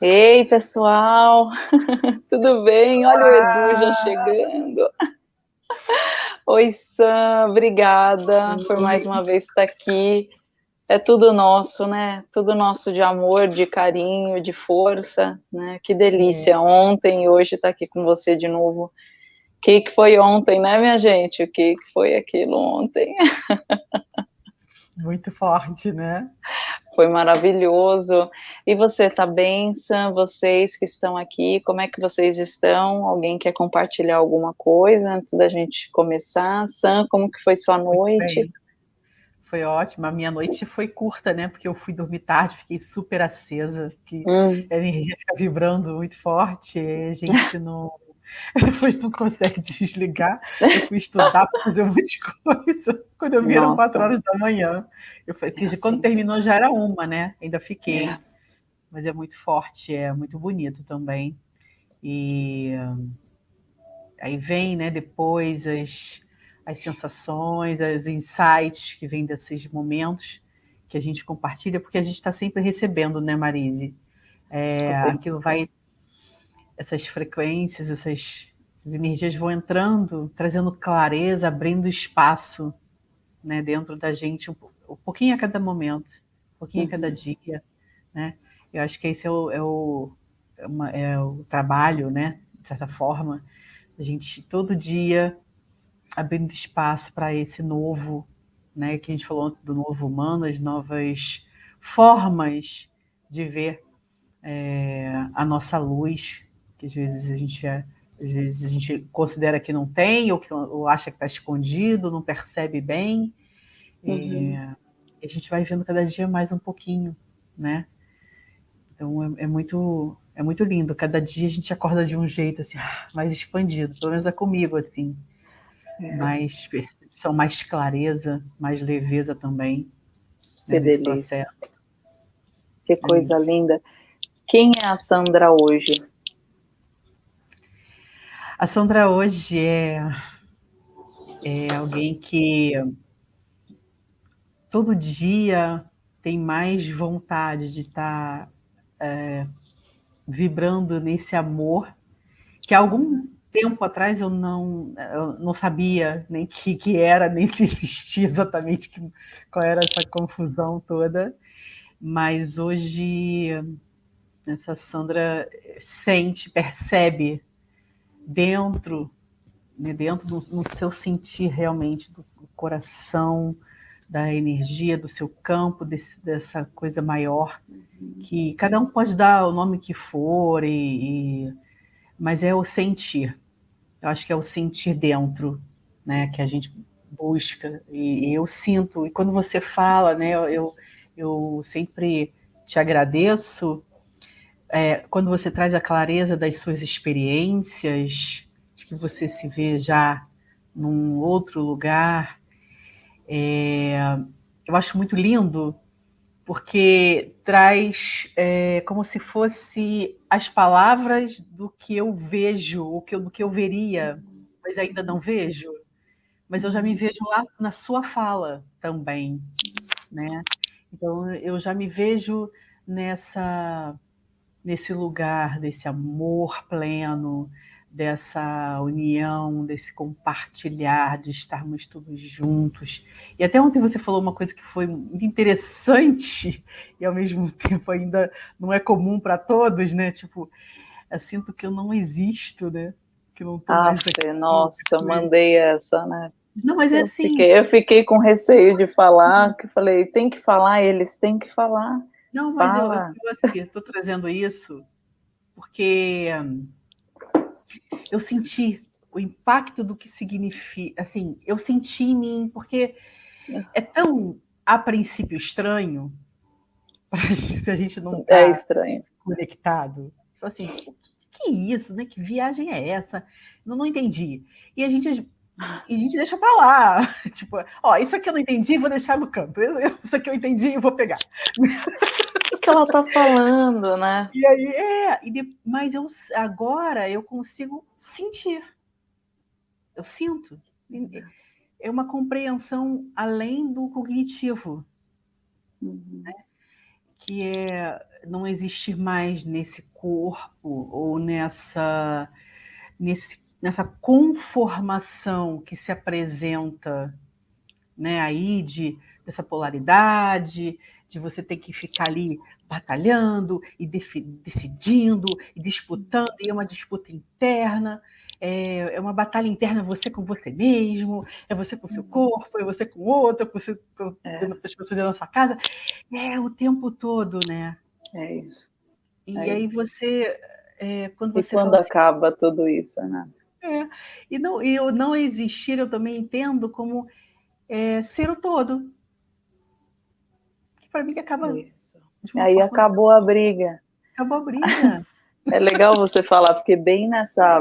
Ei, pessoal! Tudo bem? Olha Olá. o Edu já chegando. Oi, Sam, obrigada Oi. por mais uma vez estar aqui. É tudo nosso, né? Tudo nosso de amor, de carinho, de força, né? Que delícia. Ontem e hoje estar aqui com você de novo. O que, que foi ontem, né, minha gente? O que, que foi aquilo ontem? Muito forte, né? Foi maravilhoso. E você tá bem, Sam? Vocês que estão aqui, como é que vocês estão? Alguém quer compartilhar alguma coisa antes da gente começar? Sam, como que foi sua noite? Foi ótima. A minha noite foi curta, né? Porque eu fui dormir tarde, fiquei super acesa, que hum. a energia fica vibrando muito forte, a gente não depois não consegue desligar. Eu fui estudar para fazer um monte de coisa. Quando eu vi, eram quatro horas da manhã. Eu falei, porque quando terminou já era uma, né? Ainda fiquei. É. Mas é muito forte, é muito bonito também. E aí vem, né, depois as, as sensações, os insights que vêm desses momentos que a gente compartilha, porque a gente está sempre recebendo, né, Marise? É, aquilo vai essas frequências, essas, essas energias vão entrando, trazendo clareza, abrindo espaço né, dentro da gente, um, um pouquinho a cada momento, um pouquinho a cada uhum. dia. Né? Eu acho que esse é o, é o, é uma, é o trabalho, né, de certa forma, a gente todo dia abrindo espaço para esse novo, né, que a gente falou do novo humano, as novas formas de ver é, a nossa luz, que às vezes a gente é, às vezes a gente considera que não tem, ou, que, ou acha que está escondido, não percebe bem. Uhum. E, a gente vai vendo cada dia mais um pouquinho, né? Então é, é, muito é muito lindo. Cada dia a gente acorda de um jeito assim, ah, mais expandido, pelo menos é comigo assim, é. mais percepção, mais clareza, mais leveza também. Né, que né, delícia. Que coisa é linda. Quem é a Sandra hoje? A Sandra hoje é, é alguém que todo dia tem mais vontade de estar tá, é, vibrando nesse amor que há algum tempo atrás eu não, eu não sabia nem que, que era, nem se existia exatamente que, qual era essa confusão toda, mas hoje essa Sandra sente, percebe dentro, né, dentro do, no seu sentir realmente do, do, coração, da energia do seu campo, desse, dessa coisa maior, que cada um pode dar o nome que for, e, e, mas é o sentir. Eu acho que é o sentir dentro, né, que a gente busca, e, e eu sinto, e quando você fala, né, eu, eu sempre te agradeço, é, quando você traz a clareza das suas experiências, de que você se vê já num outro lugar, é, eu acho muito lindo, porque traz é, como se fosse as palavras do que eu vejo, o que eu, do que eu veria, mas ainda não vejo. Mas eu já me vejo lá na sua fala também, né? Então eu já me vejo nessa nesse lugar desse amor pleno, dessa união, desse compartilhar, de estarmos todos juntos. E até ontem você falou uma coisa que foi muito interessante e ao mesmo tempo ainda não é comum para todos, né? Tipo, eu sinto que eu não existo, né? Que não tô ah. Nossa, eu mandei essa, né? Não, mas é eu assim. Fiquei, eu fiquei com receio de falar, que falei, tem que falar, eles têm que falar. Não, mas eu, eu assim, estou trazendo isso porque eu senti o impacto do que significa, assim, eu senti em mim, porque é tão, a princípio, estranho, se a gente não está é estranho. conectado. Assim, que isso, né? Que viagem é essa? Não, não entendi. E a gente e a gente deixa para lá. Tipo, ó, isso aqui eu não entendi, vou deixar no canto. Isso aqui eu entendi e vou pegar. O que ela tá falando, né? E aí, é, e de, mas eu agora eu consigo sentir. Eu sinto. É uma compreensão além do cognitivo. Uhum. Né? que é não existir mais nesse corpo ou nessa, nesse, nessa conformação que se apresenta né, aí de, dessa polaridade, de você ter que ficar ali batalhando e decidindo e disputando, e é uma disputa interna, é, é, uma batalha interna você com você mesmo, é você com seu uhum. corpo, é você com outro, é você com é. as pessoas da sua casa, é o tempo todo, né? É isso. E é aí isso. você, é, quando você e quando assim, acaba tudo isso, né? É, e não, e o não existir eu também entendo como é, ser o todo. Que para mim que acaba. Isso. Aí acabou a briga. Acabou a briga. é legal você falar, porque bem nessa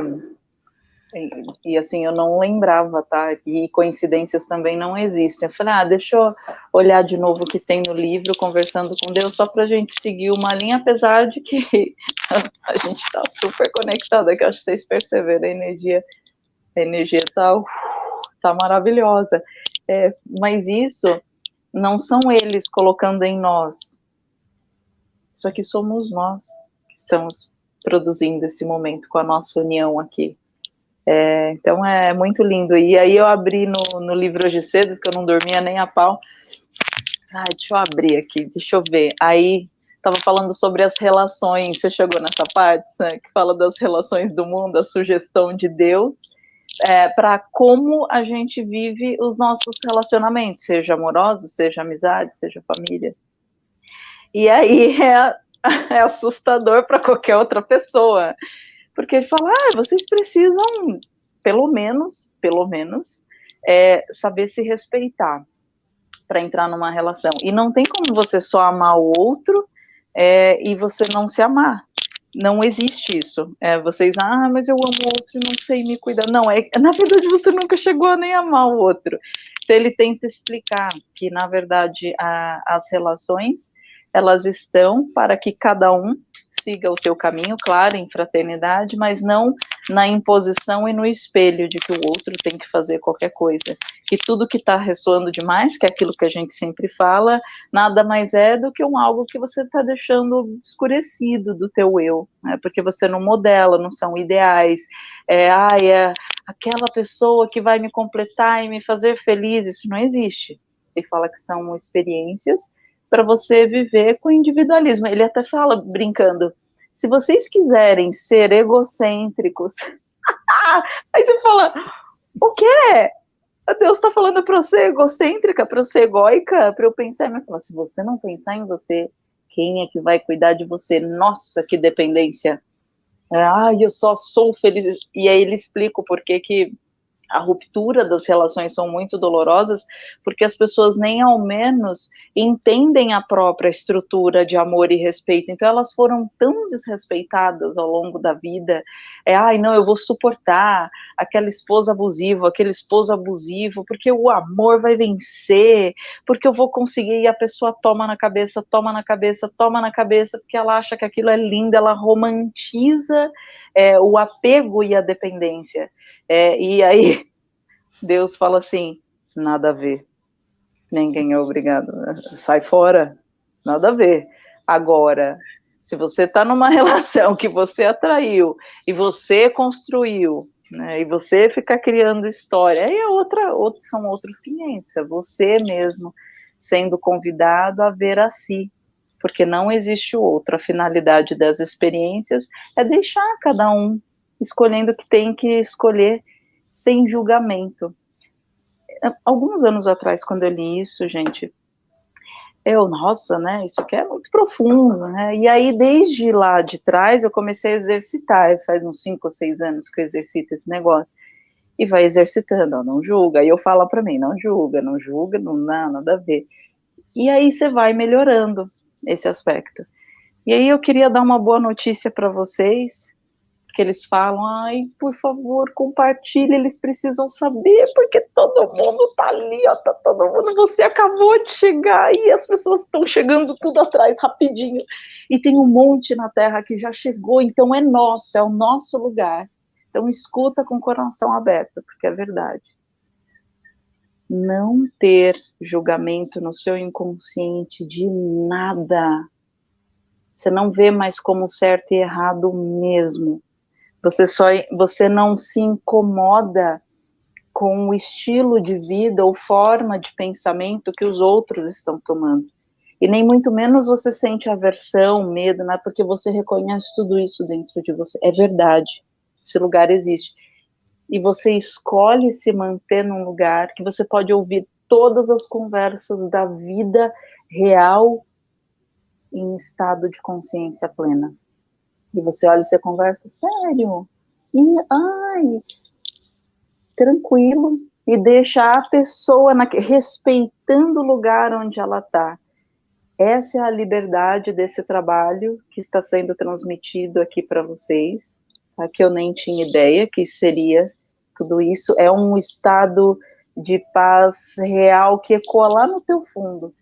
e, assim, eu não lembrava, tá? E coincidências também não existem. Eu falei, ah, deixa eu olhar de novo o que tem no livro, conversando com Deus, só para a gente seguir uma linha, apesar de que a gente está super conectada, que acho que vocês perceberam, a energia, a energia tá, tá maravilhosa. É, mas isso não são eles colocando em nós. Isso aqui somos nós que estamos produzindo esse momento com a nossa união aqui. É, então é muito lindo. E aí eu abri no, no livro hoje cedo, que eu não dormia nem a pau. Deixa eu abrir aqui, deixa eu ver. Aí estava falando sobre as relações. Você chegou nessa parte, né, que fala das relações do mundo, a sugestão de Deus é, para como a gente vive os nossos relacionamentos, seja amorosos, seja amizade, seja família. E aí é, é assustador para qualquer outra pessoa porque ele fala, ah, vocês precisam, pelo menos, pelo menos, é, saber se respeitar para entrar numa relação. E não tem como você só amar o outro é, e você não se amar. Não existe isso. É, vocês, ah, mas eu amo o outro e não sei me cuidar. Não, é na verdade você nunca chegou a nem amar o outro. Então ele tenta explicar que, na verdade, a, as relações elas estão para que cada um siga o teu caminho, claro, em fraternidade, mas não na imposição e no espelho de que o outro tem que fazer qualquer coisa. Que tudo que está ressoando demais, que é aquilo que a gente sempre fala, nada mais é do que um algo que você está deixando escurecido do teu eu, né? porque você não modela, não são ideais. É, ah, é aquela pessoa que vai me completar e me fazer feliz, isso não existe. Ele fala que são experiências para você viver com individualismo. Ele até fala, brincando, se vocês quiserem ser egocêntricos, aí você fala, o quê? Deus está falando para ser egocêntrica, para ser egóica, para eu pensar em mim. Se você não pensar em você, quem é que vai cuidar de você? Nossa, que dependência. Ai, eu só sou feliz. E aí ele explica o porquê que a ruptura das relações são muito dolorosas, porque as pessoas nem ao menos entendem a própria estrutura de amor e respeito. Então elas foram tão desrespeitadas ao longo da vida. É, ai, não, eu vou suportar aquela esposa abusiva, aquele esposo abusivo, porque o amor vai vencer, porque eu vou conseguir e a pessoa toma na cabeça, toma na cabeça, toma na cabeça, porque ela acha que aquilo é lindo, ela romantiza é, o apego e a dependência. É, e aí Deus fala assim: nada a ver. Ninguém é obrigado. Sai fora. Nada a ver. Agora, se você está numa relação que você atraiu e você construiu, né, e você fica criando história, aí é outra, outra, são outros 500. É você mesmo sendo convidado a ver a si, porque não existe o outro. A finalidade das experiências é deixar cada um escolhendo o que tem que escolher sem julgamento. Alguns anos atrás, quando eu li isso, gente, eu, nossa, né, isso aqui é muito profundo, né, e aí desde lá de trás eu comecei a exercitar, faz uns 5 ou 6 anos que eu exercito esse negócio, e vai exercitando, não julga, aí eu falo para mim, não julga, não julga, não dá nada a ver, e aí você vai melhorando, esse aspecto. E aí eu queria dar uma boa notícia para vocês, que eles falam, ai, por favor, compartilhe, eles precisam saber, porque todo mundo tá ali, ó, tá todo mundo, você acabou de chegar e as pessoas estão chegando tudo atrás rapidinho. E tem um monte na Terra que já chegou, então é nosso, é o nosso lugar. Então escuta com o coração aberto, porque é verdade não ter julgamento no seu inconsciente de nada Você não vê mais como certo e errado mesmo. Você só você não se incomoda com o estilo de vida ou forma de pensamento que os outros estão tomando. E nem muito menos você sente aversão, medo, né? porque você reconhece tudo isso dentro de você. É verdade. Esse lugar existe. E você escolhe se manter num lugar que você pode ouvir todas as conversas da vida real em estado de consciência plena. E você olha e você conversa, sério? E, ai, tranquilo. E deixa a pessoa na, respeitando o lugar onde ela está. Essa é a liberdade desse trabalho que está sendo transmitido aqui para vocês, tá? que eu nem tinha ideia que seria tudo isso. É um estado de paz real que ecoa lá no teu fundo.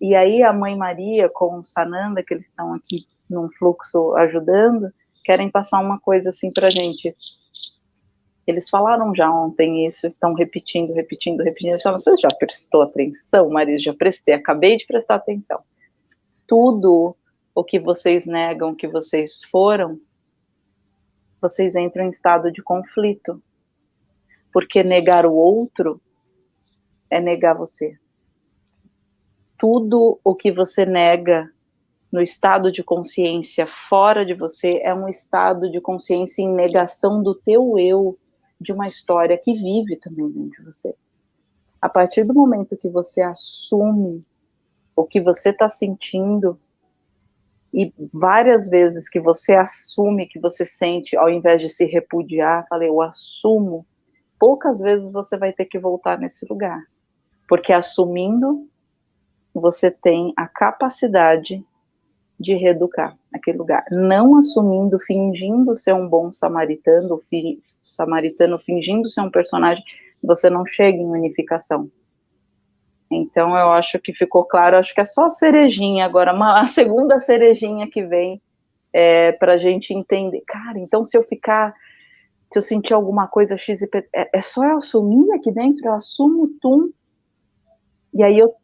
E aí a Mãe Maria com o Sananda, que eles estão aqui num fluxo ajudando, querem passar uma coisa assim para gente. Eles falaram já ontem isso, estão repetindo, repetindo, repetindo. Falam, Você já prestou atenção, Maria? Já prestei, acabei de prestar atenção. Tudo o que vocês negam que vocês foram, vocês entram em estado de conflito. Porque negar o outro é negar você. Tudo o que você nega no estado de consciência fora de você é um estado de consciência em negação do teu eu, de uma história que vive também dentro de você. A partir do momento que você assume o que você está sentindo, e várias vezes que você assume que você sente, ao invés de se repudiar, falei, eu assumo, poucas vezes você vai ter que voltar nesse lugar. Porque assumindo, você tem a capacidade de reeducar aquele lugar. Não assumindo, fingindo ser um bom samaritano, fi, samaritano fingindo ser um personagem, você não chega em unificação. Então eu acho que ficou claro, acho que é só a cerejinha agora, uma, a segunda cerejinha que vem é, para a gente entender. Cara, então se eu ficar, se eu sentir alguma coisa X e P, é, é só eu assumir aqui dentro, eu assumo tum, e aí eu,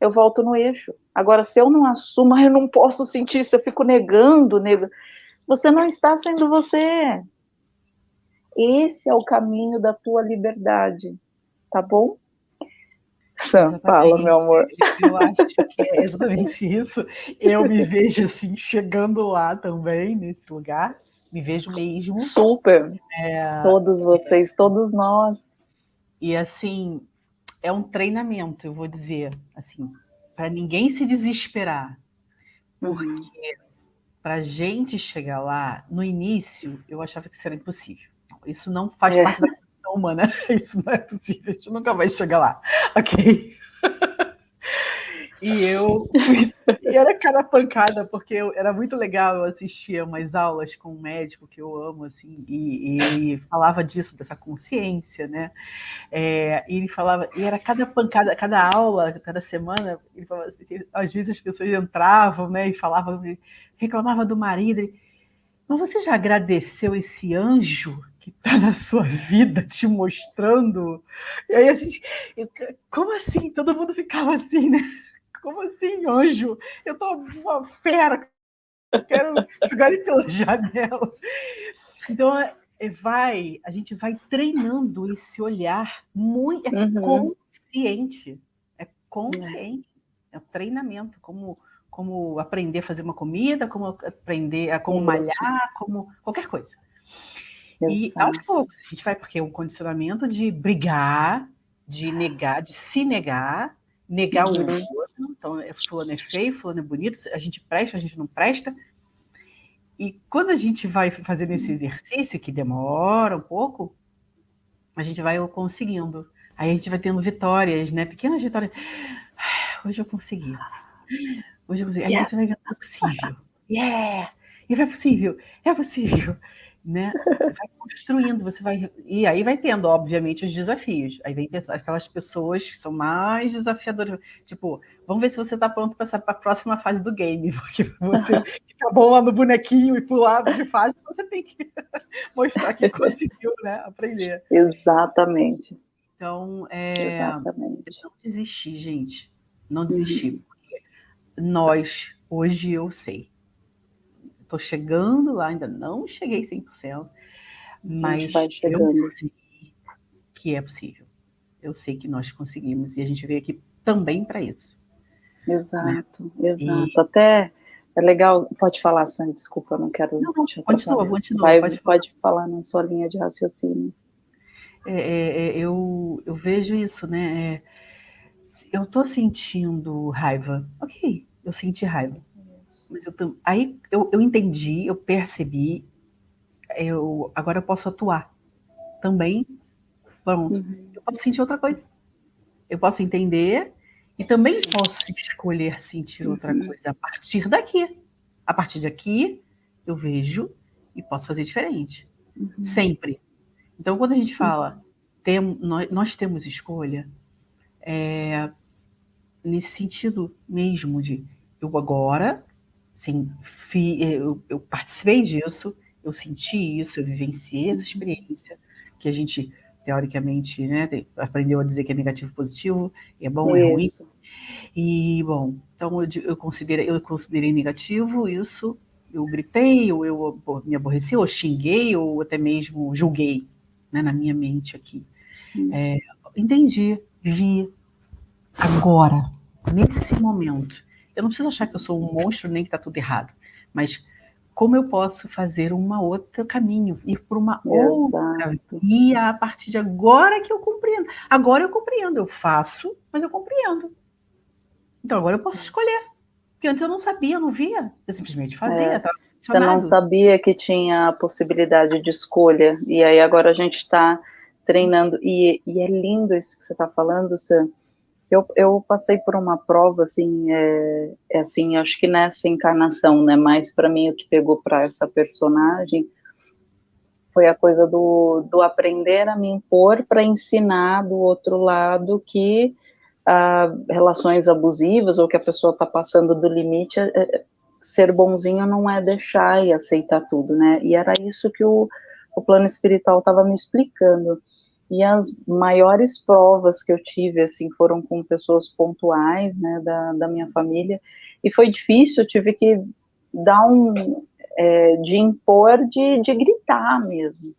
eu volto no eixo. Agora, se eu não assumo, eu não posso sentir isso, eu fico negando, negando. Você não está sendo você. Esse é o caminho da tua liberdade, tá bom? Sam, fala, meu amor. Eu acho que é exatamente isso. Eu me vejo assim, chegando lá também, nesse lugar. Me vejo mesmo. Super. É, todos vocês, é, todos nós. E assim, é um treinamento, eu vou dizer, assim, para ninguém se desesperar. Uhum. Porque uhum. para a gente chegar lá, no início, eu achava que isso era impossível. Isso não faz é. parte da condição humana. Isso não é possível. A gente nunca vai chegar lá. Ok? E eu e era cada pancada, porque eu, era muito legal, eu assistia umas aulas com um médico que eu amo, assim, e, e falava disso, dessa consciência, né? É, e ele falava, e era cada pancada, cada aula, cada semana, ele falava assim, às vezes as pessoas entravam, né, e falavam, reclamavam do marido, ele, mas você já agradeceu esse anjo que está na sua vida te mostrando. E aí, assim, como assim? Todo mundo ficava assim, né? Como assim, anjo? Eu tô uma fera, eu quero jogar ele pela janela. Então, é, vai, a gente vai treinando esse olhar muito é uhum. consciente. É consciente. É, é treinamento, como como aprender a fazer uma comida, como aprender a como malhar, como qualquer coisa. E aos poucos, a gente vai, porque é um condicionamento de brigar, de negar, de se negar, negar uhum. o outro. Então, é, fulano é feio, fulano é bonito, a gente presta, a gente não presta. E quando a gente vai fazendo esse exercício, que demora um pouco, a gente vai conseguindo. Aí a gente vai tendo vitórias, né? Pequenas vitórias. Hoje eu consegui. Hoje eu consegui. Aí yeah. você vai ver, é possível. Yeah! E é possível, é possível né? Vai construindo, você vai. E aí vai tendo, obviamente, os desafios. Aí vem aquelas pessoas que são mais desafiadoras. Tipo, vamos ver se você está pronto para a próxima fase do game, porque você fica bom lá no bonequinho e pular de fase, você tem que mostrar que conseguiu, né? Aprender. Exatamente. Então, é, Exatamente. não desistir, gente. Não desistir. Uhum. Nós, hoje eu sei, estou chegando lá, ainda não cheguei 100%, mas eu sei que é possível. Eu sei que nós conseguimos e a gente veio aqui também para isso. Exato, né? exato. E... Até é legal, pode falar, Sam, desculpa, não quero. Não, não continua, continua. Vai, pode, pode falar na sua linha de raciocínio. É, é, é eu, eu vejo isso, né? É, eu tô sentindo raiva. Ok, eu senti raiva. Mas eu, aí eu, eu entendi, eu percebi, eu, agora eu posso atuar também. Pronto. Uhum. Eu posso sentir outra coisa. Eu posso entender e também posso escolher sentir outra uhum. coisa a partir daqui. A partir daqui, eu vejo e posso fazer diferente. Uhum. Sempre. Então, quando a gente fala, tem, nós, nós temos escolha, é, nesse sentido mesmo de eu agora, sim, fi, eu, eu participei disso, eu senti isso, eu vivenciei essa uhum. experiência que a gente teoricamente, né, aprendeu a dizer que é negativo positivo, é bom, isso. é ruim. E, bom, então eu, eu, considerei, eu considerei negativo isso, eu gritei, ou eu me aborreci, ou xinguei, ou até mesmo julguei, né, na minha mente aqui. Hum. É, entendi, vi, agora, nesse momento. Eu não preciso achar que eu sou um monstro, nem que está tudo errado, mas como eu posso fazer uma outra caminho, ir por uma outra via a partir de agora que eu compreendo. Agora eu compreendo, eu faço, mas eu compreendo. Então agora eu posso escolher. Porque antes eu não sabia, eu não via, eu simplesmente fazia. É. Você não sabia que tinha a possibilidade de escolha, e aí agora a gente está treinando, e, e, é lindo isso que você está falando, Sam, eu, eu passei por uma prova, assim, é, é assim, acho que nessa encarnação, né, mas para mim o que pegou para essa personagem foi a coisa do, do aprender a me impor para ensinar do outro lado que ah, relações abusivas ou que a pessoa está passando do limite, é, é, ser bonzinho não é deixar e aceitar tudo, né? E era isso que o, o plano espiritual estava me explicando. E as maiores provas que eu tive, assim, foram com pessoas pontuais, né, da, da minha família, e foi difícil, tive que dar um, é, de impor, de, de gritar mesmo,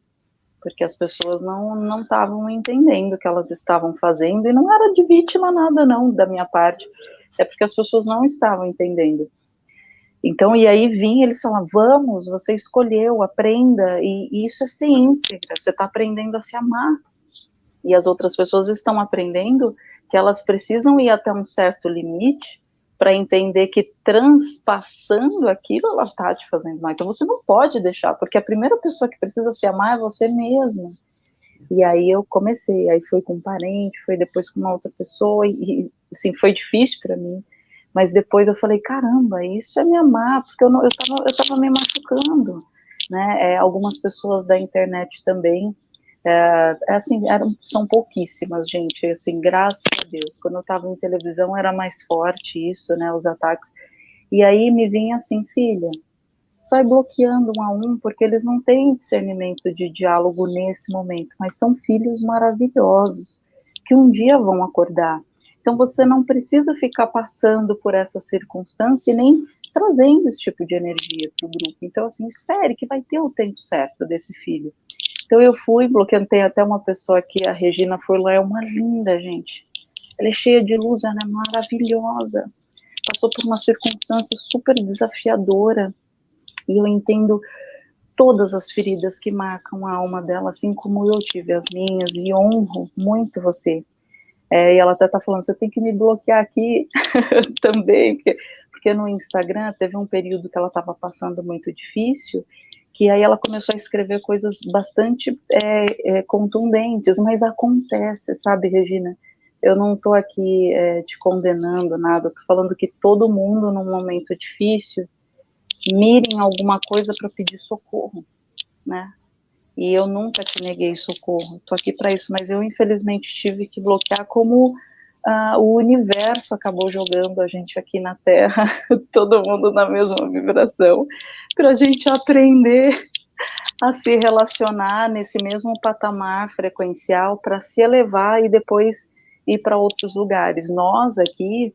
porque as pessoas não estavam entendendo o que elas estavam fazendo, e não era de vítima nada, não, da minha parte, é porque as pessoas não estavam entendendo. Então, e aí vinha, eles falavam, vamos, você escolheu, aprenda, e, e isso é ser você está aprendendo a se amar, e as outras pessoas estão aprendendo que elas precisam ir até um certo limite para entender que transpassando aquilo ela está te fazendo mal. Então você não pode deixar, porque a primeira pessoa que precisa se amar é você mesma. E aí eu comecei, aí foi com um parente, foi depois com uma outra pessoa, e assim, foi difícil para mim. Mas depois eu falei, caramba, isso é me amar, porque eu, não, eu, tava, eu tava me machucando. Né? É, algumas pessoas da internet também é, é, assim, eram, são pouquíssimas, gente, assim, graças a Deus. Quando eu estava em televisão era mais forte isso, né, os ataques. E aí me vinha assim, filha, vai bloqueando um a um, porque eles não têm discernimento de diálogo nesse momento, mas são filhos maravilhosos, que um dia vão acordar. Então você não precisa ficar passando por essa circunstância e nem trazendo esse tipo de energia para o grupo. Então, assim, espere que vai ter o tempo certo desse filho. Então eu fui, bloqueando, tem até uma pessoa aqui, a Regina lá, é uma linda, gente. Ela é cheia de luz, ela é maravilhosa. Passou por uma circunstância super desafiadora. E eu entendo todas as feridas que marcam a alma dela, assim como eu tive as minhas, e honro muito você. É, e ela até tá falando, você tem que me bloquear aqui também, porque, porque no Instagram teve um período que ela estava passando muito difícil, que aí ela começou a escrever coisas bastante é, é, contundentes, mas acontece, sabe, Regina? Eu não estou aqui é, te condenando nada, estou falando que todo mundo, num momento difícil, mire em alguma coisa para pedir socorro, né? E eu nunca te neguei socorro, estou aqui para isso, mas eu infelizmente tive que bloquear como ah, o universo acabou jogando a gente aqui na Terra, todo mundo na mesma vibração, para a gente aprender a se relacionar nesse mesmo patamar frequencial para se elevar e depois ir para outros lugares. Nós aqui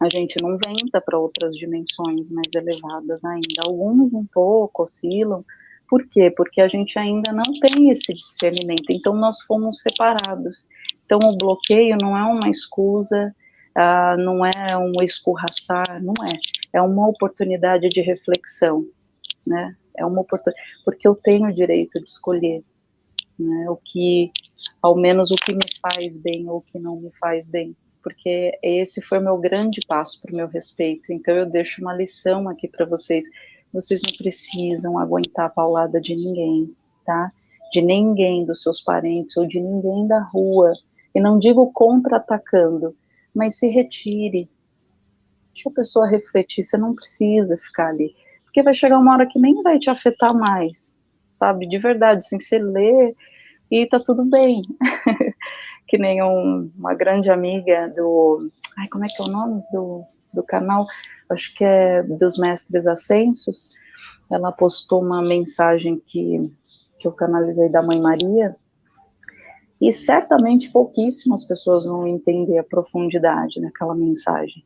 a gente não venta para outras dimensões mais elevadas ainda. Alguns um pouco oscilam. Por quê? Porque a gente ainda não tem esse discernimento. Então, nós fomos separados. Então, o bloqueio não é uma escusa, uh, não é um escorraçar, não é. É uma oportunidade de reflexão, né? É uma oportunidade, porque eu tenho o direito de escolher, né? O que, ao menos o que me faz bem ou o que não me faz bem porque esse foi o meu grande passo para o meu respeito. Então eu deixo uma lição aqui para vocês. Vocês não precisam aguentar a paulada de ninguém, tá? De ninguém dos seus parentes ou de ninguém da rua. E não digo contra-atacando, mas se retire. Deixa a pessoa refletir, você não precisa ficar ali. Porque vai chegar uma hora que nem vai te afetar mais, sabe? De verdade, assim, você lê e tá tudo bem. que nem um, uma grande amiga do. Ai, como é que é o nome do, do canal? Acho que é dos Mestres Ascensos. Ela postou uma mensagem que, que eu canalizei da Mãe Maria. E certamente pouquíssimas pessoas vão entender a profundidade daquela mensagem.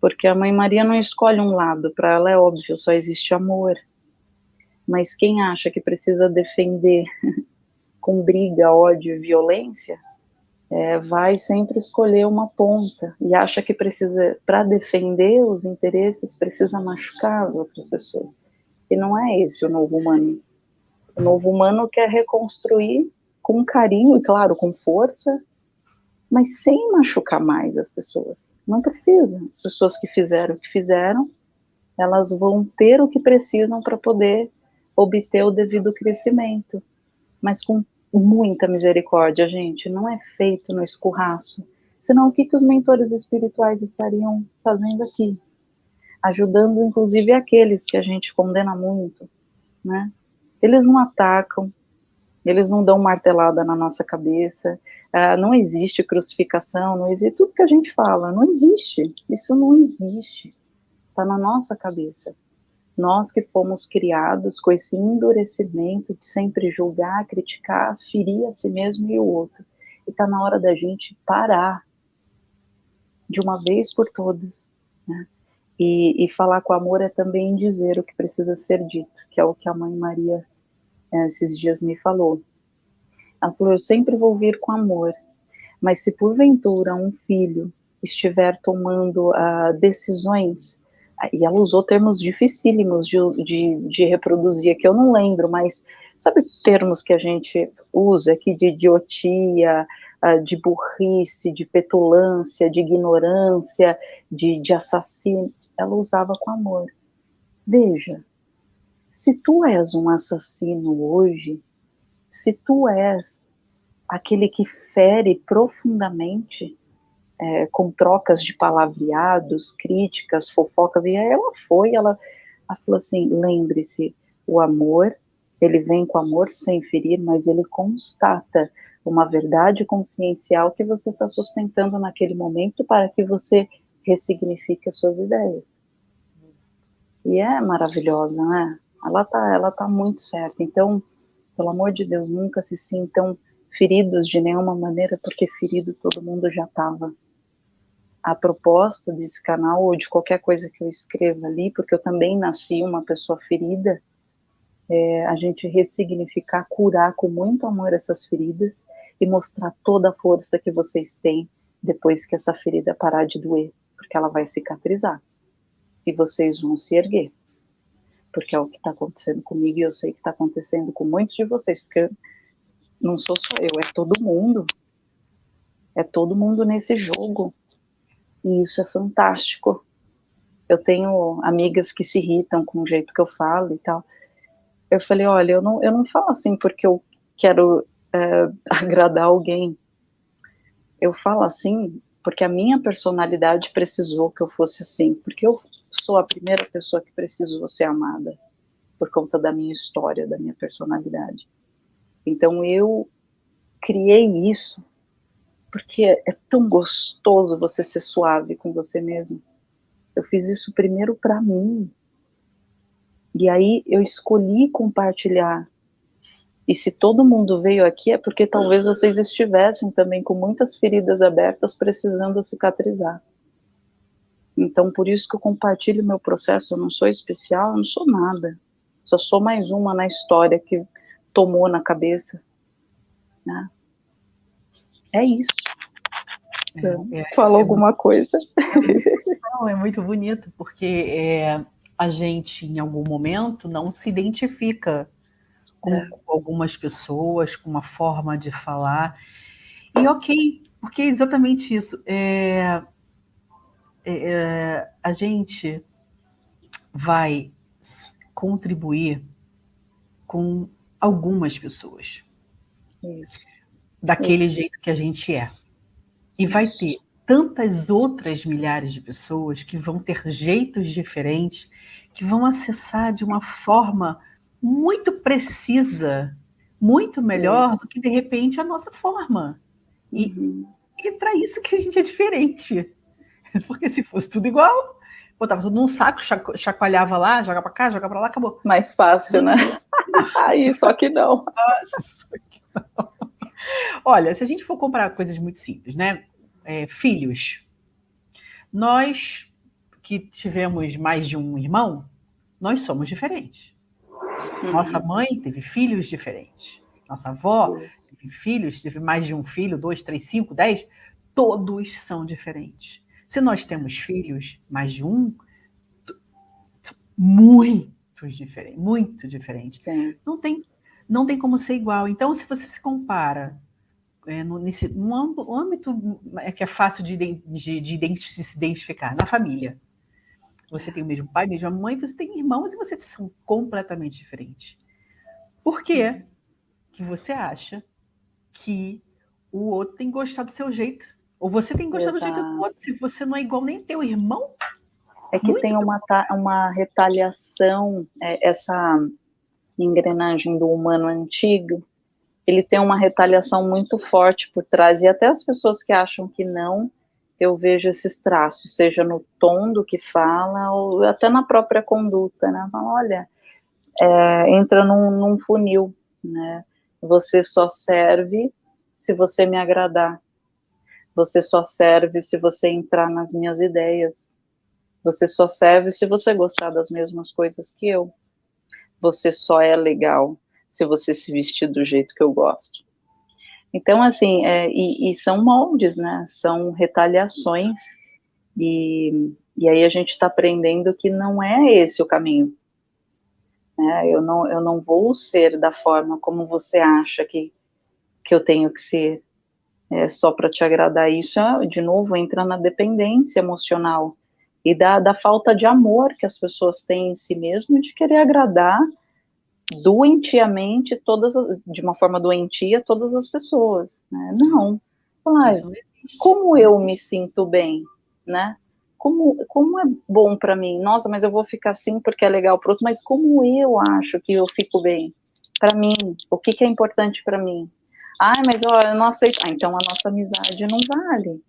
Porque a Mãe Maria não escolhe um lado, para ela é óbvio, só existe amor. Mas quem acha que precisa defender com briga, ódio e violência, é, vai sempre escolher uma ponta e acha que precisa, para defender os interesses, precisa machucar as outras pessoas. E não é esse o novo humano. O novo humano quer reconstruir com carinho e, claro, com força, mas sem machucar mais as pessoas. Não precisa. As pessoas que fizeram o que fizeram, elas vão ter o que precisam para poder obter o devido crescimento, mas com muita misericórdia, gente, não é feito no escurraço. Senão, o que, que os mentores espirituais estariam fazendo aqui? Ajudando, inclusive, aqueles que a gente condena muito, né? Eles não atacam, eles não dão martelada na nossa cabeça, uh, não existe crucificação, não existe tudo que a gente fala, não existe, isso não existe, está na nossa cabeça. Nós que fomos criados com esse endurecimento de sempre julgar, criticar, ferir a si mesmo e o outro. E está na hora da gente parar de uma vez por todas. Né? E, e, falar com amor é também dizer o que precisa ser dito, que é o que a mãe Maria esses dias me falou. Ela falou: Eu sempre vou vir com amor, mas se porventura um filho estiver tomando uh, decisões e ela usou termos dificílimos de, de, de reproduzir, que eu não lembro, mas sabe termos que a gente usa aqui de idiotia, ah, de burrice, de petulância, de ignorância, de, de assassino? Ela usava com amor. Veja, se tu és um assassino hoje, se tu és aquele que fere profundamente, é, com trocas de palavreados, críticas, fofocas, e ela foi, ela, ela falou assim, lembre-se, o amor, ele vem com amor sem ferir, mas ele constata uma verdade consciencial que você está sustentando naquele momento para que você ressignifique as suas ideias. E é maravilhosa, né? Ela tá, ela tá muito certa. Então, pelo amor de Deus, nunca se sintam feridos de nenhuma maneira, porque ferido todo mundo já estava a proposta desse canal ou de qualquer coisa que eu escreva ali, porque eu também nasci uma pessoa ferida, é, a gente ressignificar, curar com muito amor essas feridas e mostrar toda a força que vocês têm depois que essa ferida parar de doer, porque ela vai cicatrizar. E vocês vão se erguer, porque é o que está acontecendo comigo e eu sei que está acontecendo com muitos de vocês, porque não sou só eu, é todo mundo, é todo mundo nesse jogo, e isso é fantástico. Eu tenho amigas que se irritam com o jeito que eu falo e tal. Eu falei, olha, eu não, eu não falo assim porque eu quero é, agradar alguém. Eu falo assim porque a minha personalidade precisou que eu fosse assim, porque eu sou a primeira pessoa que precisou ser amada por conta da minha história, da minha personalidade. Então eu criei isso porque é tão gostoso você ser suave com você mesmo. Eu fiz isso primeiro para mim. E aí eu escolhi compartilhar. E se todo mundo veio aqui é porque talvez vocês estivessem também com muitas feridas abertas precisando cicatrizar. Então, por isso que eu compartilho meu processo. Eu não sou especial, eu não sou nada. Só sou mais uma na história que tomou na cabeça. Né? É isso. É, é, Falou é alguma muito, coisa? Não, é muito bonito, porque é, a gente, em algum momento, não se identifica com é. algumas pessoas, com uma forma de falar. E ok, porque é exatamente isso. É, é, é a gente vai contribuir com algumas pessoas. Isso. Daquele Isso. jeito que a gente é. E vai ter tantas outras milhares de pessoas que vão ter jeitos diferentes, que vão acessar de uma forma muito precisa, muito melhor Isso. do que de repente a nossa forma. E, uhum. e é para isso que a gente é diferente. Porque se fosse tudo igual, botava tudo num saco, chacoalhava lá, joga para cá, joga para lá, acabou. Mais fácil, né? Aí, só que não. Nossa, que não. Olha, se a gente for comparar coisas muito simples, né? É, filhos. Nós que tivemos mais de um irmão, nós somos diferentes. Uhum. Nossa mãe teve filhos diferentes. Nossa avó teve filhos, teve mais de um filho, dois, três, cinco, dez. Todos são diferentes. Se nós temos filhos, mais de um, muitos diferentes, muito diferentes. Não tem, não tem como ser igual. Então, se você se compara é, no, nesse, num âmbito é que é fácil de, de, de, se identificar, na família. Você tem o mesmo pai, a mesma mãe, você tem irmãos e vocês são completamente diferentes. Por quê que você acha que o outro tem gostado do seu jeito? Ou você tem gostado Exato. do jeito do outro? Se você não é igual nem teu irmão? É que tem uma, uma retaliação, é, essa engrenagem do humano antigo, ele tem uma retaliação muito forte por trás, e até as pessoas que acham que não, eu vejo esses traços, seja no tom do que fala, ou até na própria conduta, né? Fala, olha, é, entra num, num funil, né? Você só serve se você me agradar. Você só serve se você entrar nas minhas ideias. Você só serve se você gostar das mesmas coisas que eu. Você só é legal se você se vestir do jeito que eu gosto. Então, assim, é, e, e, são moldes, né? São retaliações. E, e aí a gente está aprendendo que não é esse o caminho. Né? Eu, não, eu não vou ser da forma como você acha que, que eu tenho que ser. É, só para te agradar isso, de novo, entra na dependência emocional e da, da falta de amor que as pessoas têm em si mesmo de querer agradar doentiamente todas de uma forma doentia todas as pessoas né? não. Ah, como eu me sinto bem né? Como como é bom para mim? Nossa mas eu vou ficar assim porque é legal para outro mas como eu acho que eu fico bem? Para mim o que, que é importante para mim ah mas ó, eu não aceito ah, então a nossa amizade não vale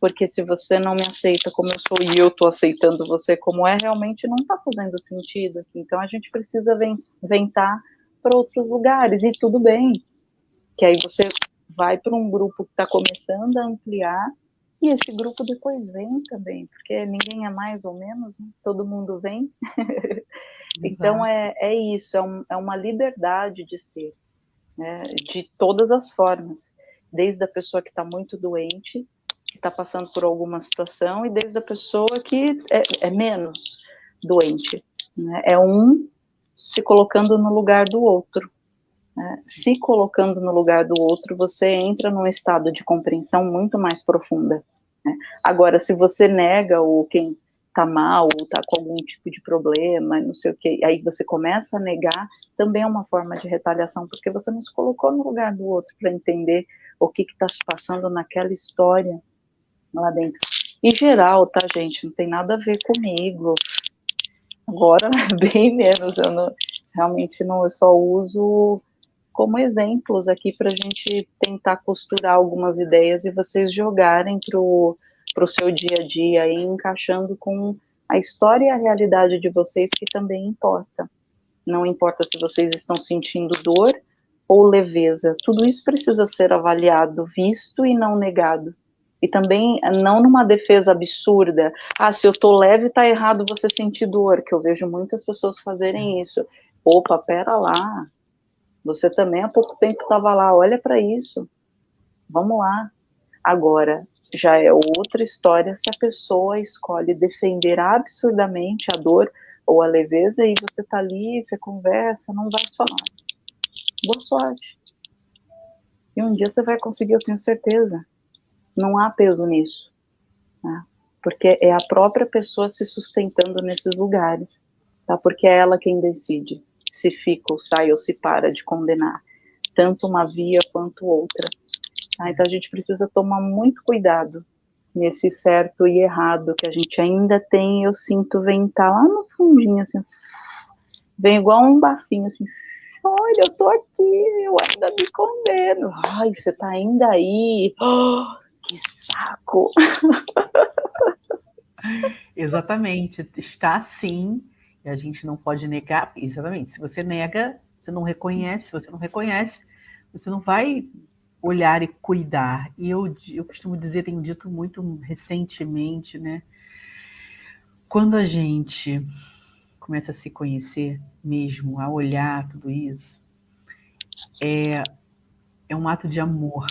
porque se você não me aceita como eu sou e eu estou aceitando você como é, realmente não está fazendo sentido. Então a gente precisa ventar para outros lugares e tudo bem. Que aí você vai para um grupo que está começando a ampliar e esse grupo depois vem também, porque ninguém é mais ou menos, né? todo mundo vem. então é, é isso, é, um, é uma liberdade de ser, né? de todas as formas, desde a pessoa que está muito doente que está passando por alguma situação e desde a pessoa que é, é menos doente. Né? É um se colocando no lugar do outro. Né? Se colocando no lugar do outro, você entra num estado de compreensão muito mais profunda. Né? Agora, se você nega o quem está mal ou está com algum tipo de problema, não sei o que, aí você começa a negar, também é uma forma de retaliação, porque você não se colocou no lugar do outro para entender o que está se passando naquela história lá dentro. Em geral, tá, gente? Não tem nada a ver comigo. Agora, bem menos. Eu não, realmente não, eu só uso como exemplos aqui para a gente tentar costurar algumas ideias e vocês jogarem para o seu dia a dia e encaixando com a história e a realidade de vocês que também importa. Não importa se vocês estão sentindo dor ou leveza, tudo isso precisa ser avaliado, visto e não negado E também não numa defesa absurda. Ah, se eu tô leve, tá errado você sentir dor, que eu vejo muitas pessoas fazerem isso. Opa, pera lá. Você também há pouco tempo estava lá, olha para isso. Vamos lá. Agora, já é outra história se a pessoa escolhe defender absurdamente a dor ou a leveza e você tá ali, você conversa, não vai falar. Boa sorte. E um dia você vai conseguir, eu tenho certeza. Não há peso nisso. Né? Porque é a própria pessoa se sustentando nesses lugares. Tá? Porque é ela quem decide se fica ou sai ou se para de condenar. Tanto uma via quanto outra. Tá? Então a gente precisa tomar muito cuidado nesse certo e errado que a gente ainda tem, eu sinto ventar lá no fundinho, assim, vem igual um bafinho, assim, olha, eu tô aqui, eu ainda me condeno, ai, você tá ainda aí, oh, que saco. Exatamente, está assim, e a gente não pode negar, exatamente, se você nega, você não reconhece, se você não reconhece, você não vai olhar e cuidar. E eu, eu costumo dizer, tenho dito muito recentemente, né? Quando a gente começa a se conhecer mesmo, a olhar tudo isso, é, é um ato de amor.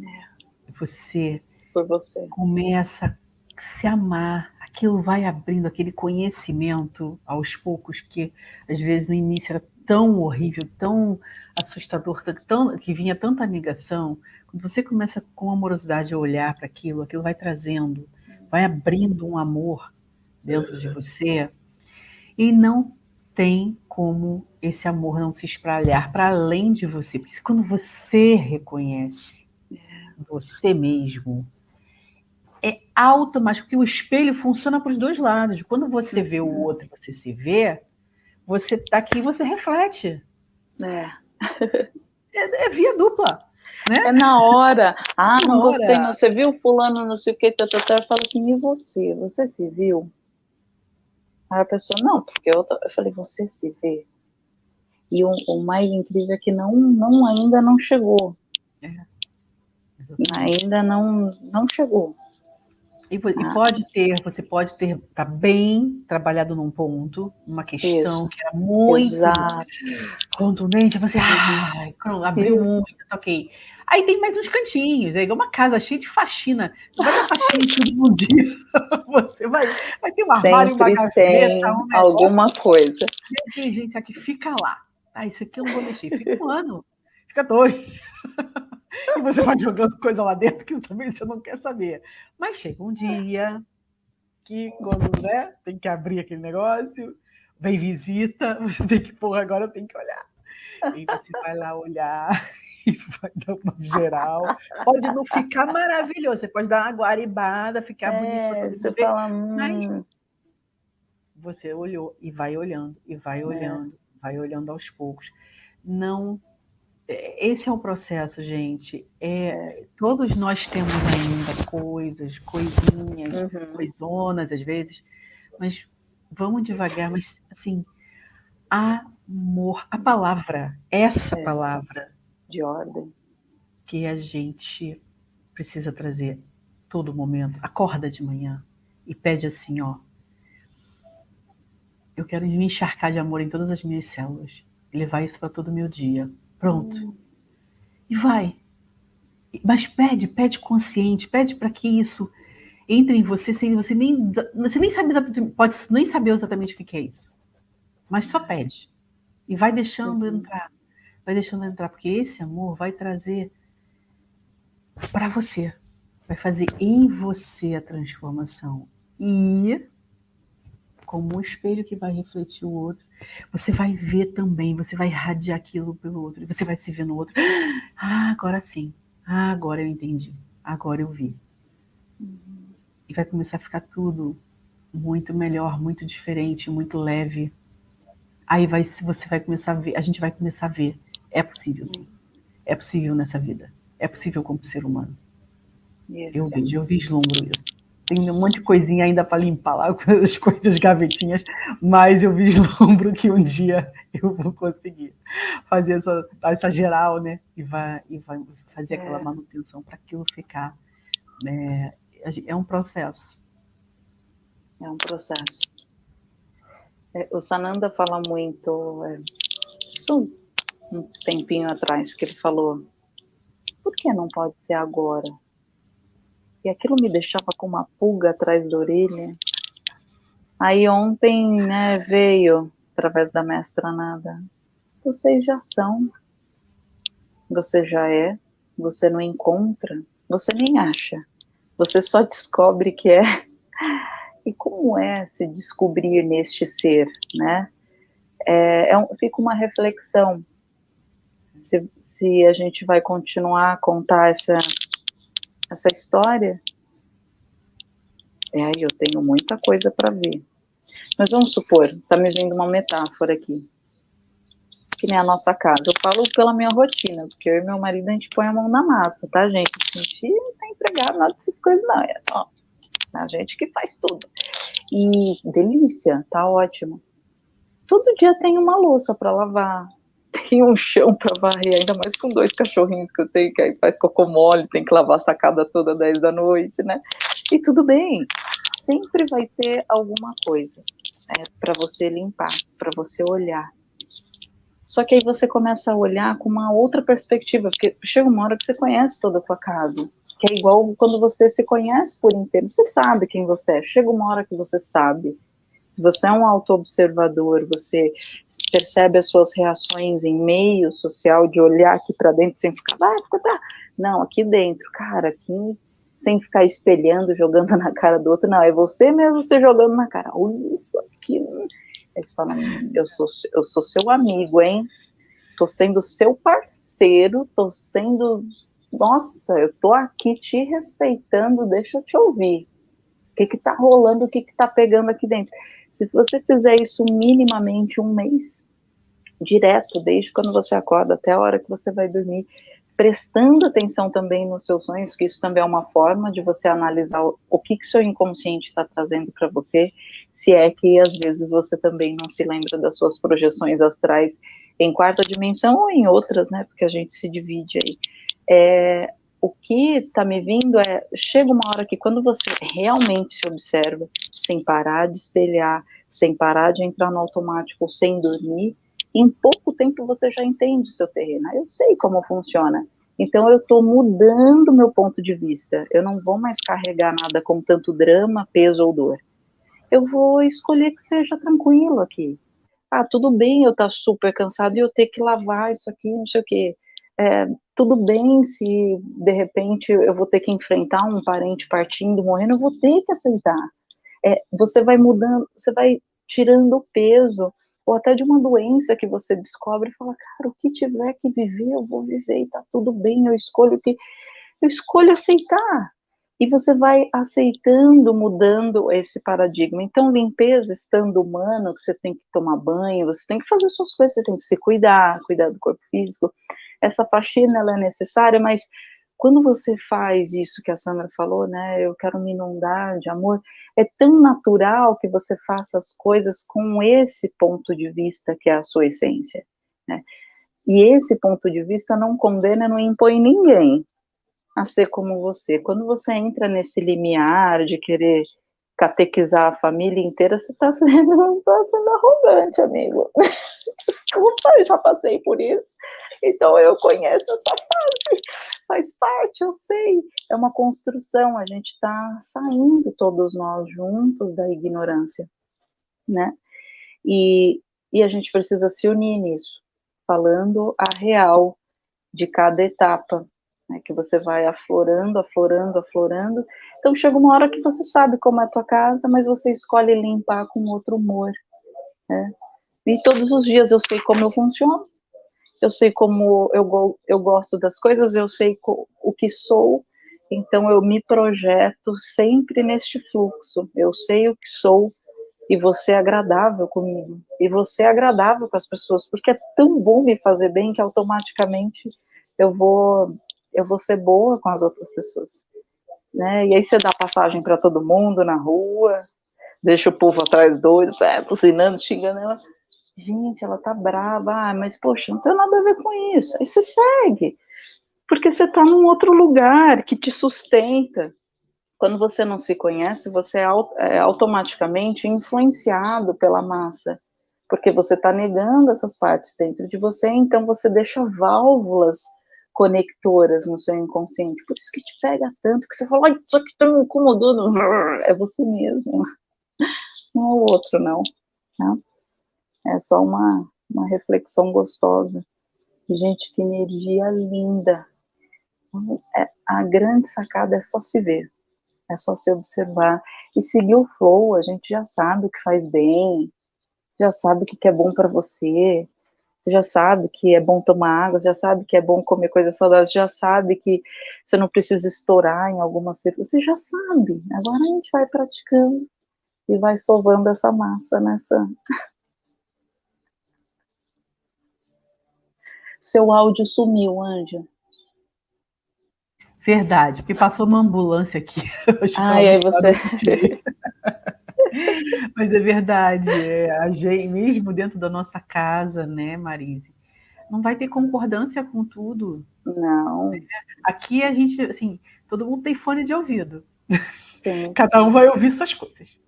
É. Você, Por você começa a se amar, aquilo vai abrindo aquele conhecimento aos poucos que às vezes no início era tão horrível, tão assustador, tão, que vinha tanta negação, quando você começa com amorosidade a olhar para aquilo, aquilo vai trazendo, vai abrindo um amor dentro de você, e não tem como esse amor não se espalhar para além de você, porque quando você reconhece você mesmo, é automático, porque o espelho funciona para os dois lados. Quando você vê o outro, você se vê, você tá aqui e você reflete. É. É, é via dupla. Né? É na hora. Ah, na não hora. gostei, não. Você viu fulano, não sei o que, tá, tá, tá. fala assim, e você? Você se viu? Aí a pessoa, não, porque eu, eu falei, você se vê? E o, o, mais incrível é que não, não ainda não chegou. É. Ainda não, não chegou. E, ah. pode ter, você pode ter, tá bem trabalhado num ponto, uma questão Isso. que era muito Exato. contundente, você ai, abriu Isso. muito, tá ok. Aí tem mais uns cantinhos, é uma casa cheia de faxina. Não vai dar faxina todo um dia. Você vai, vai ter um armário, Sempre uma gaveta, um alguma coisa. Inteligência que fica lá. Ah, isso aqui eu não vou mexer. Fica um ano, fica dois. e você vai jogando coisa lá dentro que também você não quer saber. Mas chega um dia que quando né, tem que abrir aquele negócio, vem visita, você tem que, porra, agora eu tenho que olhar. E você vai lá olhar e vai dar uma geral. Pode não ficar maravilhoso, você pode dar uma guaribada, ficar é, bonito. Você fala, hum. mas você olhou e vai olhando, e vai é. olhando, é. vai olhando aos poucos. Não esse é o processo, gente. É, todos nós temos ainda coisas, coisinhas, uhum. coisonas às vezes, mas vamos devagar, mas assim, amor, a palavra, essa é. palavra de ordem que a gente precisa trazer todo momento. Acorda de manhã e pede assim, ó. Eu quero me encharcar de amor em todas as minhas células e levar isso para todo o meu dia Pronto. Hum. E vai. Mas pede, pede consciente, pede para que isso entre em você sem você nem você nem sabe exatamente, pode nem saber exatamente o que é isso. Mas só pede. E vai deixando uhum. entrar. Vai deixando entrar, porque esse amor vai trazer para você. Vai fazer em você a transformação. E como um espelho que vai refletir o outro, você vai ver também, você vai irradiar aquilo pelo outro, você vai se ver no outro. Ah, agora sim. Ah, agora eu entendi. Agora eu vi. E vai começar a ficar tudo muito melhor, muito diferente, muito leve. Aí vai, você vai começar a ver, a gente vai começar a ver. É possível, sim. É possível nessa vida. É possível como ser humano. Isso. Eu vejo, eu vislumbro isso tem um monte de coisinha ainda para limpar lá, as coisas gavetinhas, mas eu vislumbro que um dia eu vou conseguir fazer essa, essa geral, né? E vai, e vai fazer aquela é. manutenção para aquilo ficar é, é um processo. É um processo. É, o Sananda fala muito, é, isso um tempinho atrás, que ele falou, por que não pode ser agora? E aquilo me deixava com uma pulga atrás da orelha. Aí ontem, né, veio, através da mestra nada, vocês já são, você já é, você não encontra, você nem acha, você só descobre que é. E como é se descobrir neste ser, né? É, é um, fica uma reflexão. Se, se a gente vai continuar a contar essa, essa história, é aí eu tenho muita coisa para ver. Mas vamos supor, está me vindo uma metáfora aqui que nem a nossa casa. Eu falo pela minha rotina, porque eu e meu marido a gente põe a mão na massa, tá, gente? A gente não tá empregado nada dessas coisas, não. É ó, a gente que faz tudo. E delícia, tá ótimo. Todo dia tem uma louça para lavar, tem um chão para varrer, ainda mais com dois cachorrinhos que eu tenho, que aí faz cocô mole, tem que lavar a sacada toda 10 da noite, né? E tudo bem, sempre vai ter alguma coisa é, para você limpar, para você olhar. Só que aí você começa a olhar com uma outra perspectiva, porque chega uma hora que você conhece toda a sua casa, que é igual quando você se conhece por inteiro, você sabe quem você é, chega uma hora que você sabe. Se você é um auto-observador, você percebe as suas reações em meio social, de olhar aqui para dentro sem ficar, vai, fica, tá. Não, aqui dentro, cara, aqui sem ficar espelhando, jogando na cara do outro, não, é você mesmo se jogando na cara. Olha isso aqui, Aí você fala, eu sou, eu sou seu amigo, hein? Tô sendo seu parceiro, tô sendo. Nossa, eu tô aqui te respeitando, deixa eu te ouvir. O que que tá rolando, o que que tá pegando aqui dentro? Se você fizer isso minimamente um mês, direto, desde quando você acorda até a hora que você vai dormir, prestando atenção também nos seus sonhos, que isso também é uma forma de você analisar o, que que seu inconsciente está trazendo para você, se é que às vezes você também não se lembra das suas projeções astrais em quarta dimensão ou em outras, né, porque a gente se divide aí. É, o que está me vindo é, chega uma hora que quando você realmente se observa, sem parar de espelhar, sem parar de entrar no automático, sem dormir, em pouco tempo você já entende o seu terreno. Eu sei como funciona. Então eu estou mudando meu ponto de vista. Eu não vou mais carregar nada com tanto drama, peso ou dor. Eu vou escolher que seja tranquilo aqui. Ah, tudo bem eu estar tá super cansado e eu ter que lavar isso aqui, não sei o quê. É, tudo bem se de repente eu vou ter que enfrentar um parente partindo, morrendo, eu vou ter que aceitar. É, você vai mudando, você vai tirando o peso ou até de uma doença que você descobre e fala, cara, o que tiver que viver, eu vou viver e tá tudo bem, eu escolho que eu escolho aceitar. E você vai aceitando, mudando esse paradigma. Então, limpeza, estando humano, que você tem que tomar banho, você tem que fazer suas coisas, você tem que se cuidar, cuidar do corpo físico. Essa faxina, ela é necessária, mas quando você faz isso que a Sandra falou, né, eu quero me inundar de amor, é tão natural que você faça as coisas com esse ponto de vista que é a sua essência, né? E esse ponto de vista não condena, não impõe ninguém a ser como você. Quando você entra nesse limiar de querer catequizar a família inteira, você está sendo, tá sendo arrogante, amigo. Desculpa, eu já passei por isso. Então eu conheço essa fase. Faz parte, eu sei. É uma construção, a gente está saindo todos nós juntos da ignorância, né? E, e a gente precisa se unir nisso, falando a real de cada etapa, né, que você vai aflorando, aflorando, aflorando. Então chega uma hora que você sabe como é a tua casa, mas você escolhe limpar com outro humor. Né? E todos os dias eu sei como eu funciono, eu sei como eu, eu gosto das coisas, eu sei o que sou, então eu me projeto sempre neste fluxo. Eu sei o que sou e você é agradável comigo. E você é agradável com as pessoas, porque é tão bom me fazer bem que automaticamente eu vou eu vou ser boa com as outras pessoas. Né? E aí você dá passagem para todo mundo na rua, deixa o povo atrás doido, é, buzinando, xingando ela. Gente, ela tá brava, ah, mas poxa, não tem nada a ver com isso. Aí você segue, porque você tá num outro lugar que te sustenta, quando você não se conhece, você é, é automaticamente influenciado pela massa, porque você está negando essas partes dentro de você, então você deixa válvulas conectoras no seu inconsciente. Por isso que te pega tanto que você fala, isso aqui está me incomodando. É você mesmo, não é o outro, não. Tá? É só uma, uma reflexão gostosa. Gente, que energia linda. É, a grande sacada é só se ver, é só se observar e seguir o flow. A gente já sabe o que faz bem, já sabe o que é bom para você, você já sabe que é bom tomar água, já sabe que é bom comer coisas saudáveis, já sabe que você não precisa estourar em alguma circunstância, você já sabe. Agora a gente vai praticando e vai sovando essa massa nessa. Seu áudio sumiu, Anja. Verdade, porque passou uma ambulância aqui. Ai, aí você. Mas é verdade, é, a gente, mesmo dentro da nossa casa, né, Marise? Não vai ter concordância com tudo. Não. Aqui a gente, assim, todo mundo tem fone de ouvido. Sim. Cada um vai ouvir suas coisas.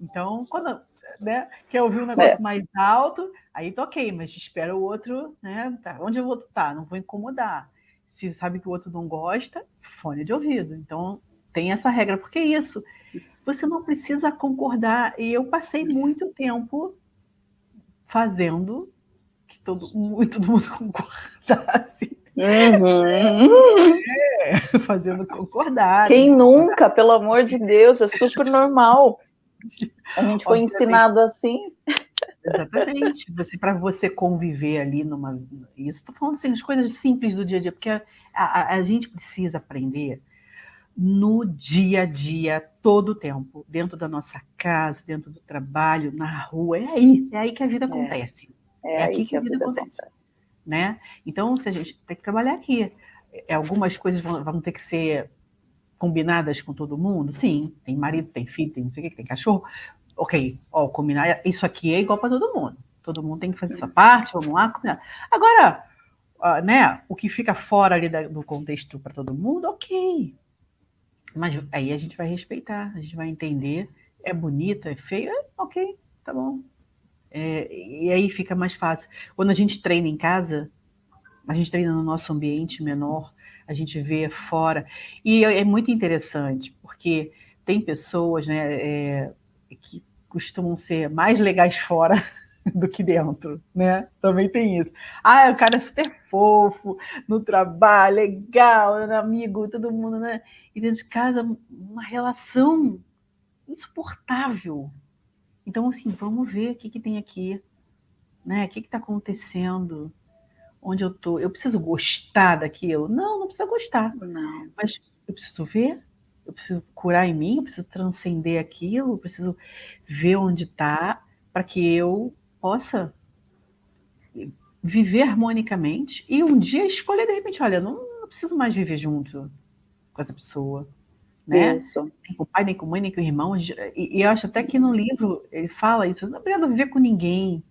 Então, quando né, quer ouvir um negócio é. mais alto, aí tá ok, mas espera o outro, né? Tá, onde o outro tá? Não vou incomodar. Se sabe que o outro não gosta, fone de ouvido. Então, tem essa regra, porque é isso você não precisa concordar. E eu passei muito tempo fazendo que todo, todo mundo concordasse. Uhum. É, fazendo concordar. Quem nunca, pelo amor de Deus, é super normal. A gente foi Obviamente. ensinado assim. Exatamente. Você para você conviver ali numa isso estou falando assim as coisas simples do dia a dia, porque a, a, a gente precisa aprender no dia a dia, todo o tempo, dentro da nossa casa, dentro do trabalho, na rua, é aí, é aí que a vida é. acontece. É, é aqui que, que, a vida, vida acontece. acontece. Né? Então, se a gente tem que trabalhar aqui, é, algumas coisas vão, vão, ter que ser combinadas com todo mundo? Sim, tem marido, tem filho, tem não sei o que, tem cachorro. Ok, ó, combinar, isso aqui é igual para todo mundo. Todo mundo tem que fazer essa parte, vamos lá, combinar. Agora, uh, né, o que fica fora ali da, do contexto para todo mundo, ok, mas aí a gente vai respeitar, a gente vai entender. É bonito, é feio, é, ok, tá bom. É, e aí fica mais fácil. Quando a gente treina em casa, a gente treina no nosso ambiente menor, a gente vê fora. E é, é muito interessante, porque tem pessoas né, é, que costumam ser mais legais fora do que dentro, né? Também tem isso. Ah, o cara é super fofo, no trabalho, legal, amigo, todo mundo, né? E dentro de casa, uma relação insuportável. Então, assim, vamos ver o que, que tem aqui, né? O que está acontecendo? Onde eu tô? Eu preciso gostar daquilo? Não, não precisa gostar. Não. Mas eu preciso ver, eu preciso curar em mim, eu preciso transcender aquilo, eu preciso ver onde está para que eu possa viver harmonicamente e um dia escolher de repente, olha, não, não preciso mais viver junto com essa pessoa, né? Isso. Nem com o pai, nem com a mãe, nem com o irmão. E, e, eu acho até que no livro ele fala isso, não precisa viver com ninguém.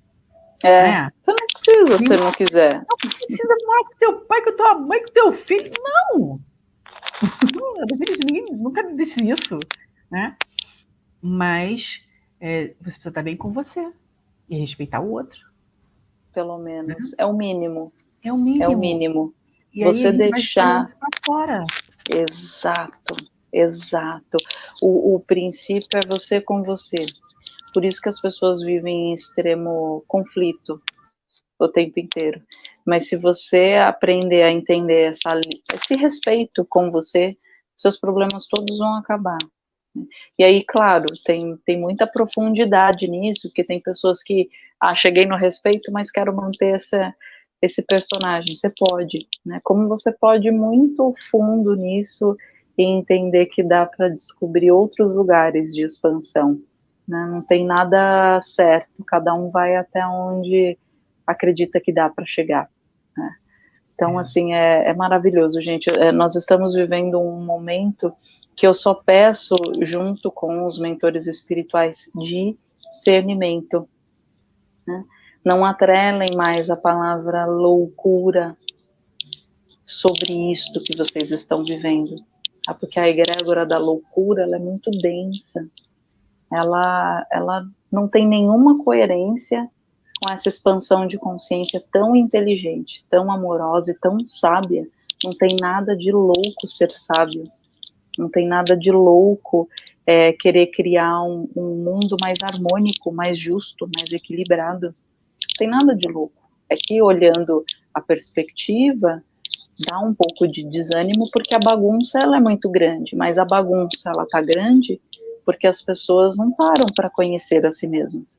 É, né? você não precisa se não quiser. Não precisa morar com teu pai, com tua mãe, com teu filho, não! Ninguém nunca me disse isso, né? Mas é, você precisa estar bem com você e respeitar o outro. Pelo menos. Né? É o mínimo. É o mínimo. É o mínimo. E você aí deixar. Vai fora. Exato, exato. O, o princípio é você com você. Por isso que as pessoas vivem em extremo conflito o tempo inteiro. Mas se você aprender a entender essa, esse respeito com você, seus problemas todos vão acabar. E aí, claro, tem, tem muita profundidade nisso, porque tem pessoas que, ah, cheguei no respeito, mas quero manter essa, esse personagem. Você pode, né? Como você pode ir muito fundo nisso e entender que dá para descobrir outros lugares de expansão. Né? Não tem nada certo, cada um vai até onde acredita que dá para chegar. Né? Então, é. assim, é, é maravilhoso, gente. É, nós estamos vivendo um momento que eu só peço, junto com os mentores espirituais, discernimento. Né? Não atrelem mais a palavra loucura sobre isto que vocês estão vivendo. tá? porque a egrégora da loucura ela é muito densa, ela, ela não tem nenhuma coerência com essa expansão de consciência tão inteligente, tão amorosa e tão sábia. Não tem nada de louco ser sábio, não tem nada de louco é, querer criar um, um mundo mais harmônico, mais justo, mais equilibrado. Não tem nada de louco. É que olhando a perspectiva, dá um pouco de desânimo porque a bagunça ela é muito grande, mas a bagunça ela tá grande porque as pessoas não param para conhecer a si mesmas.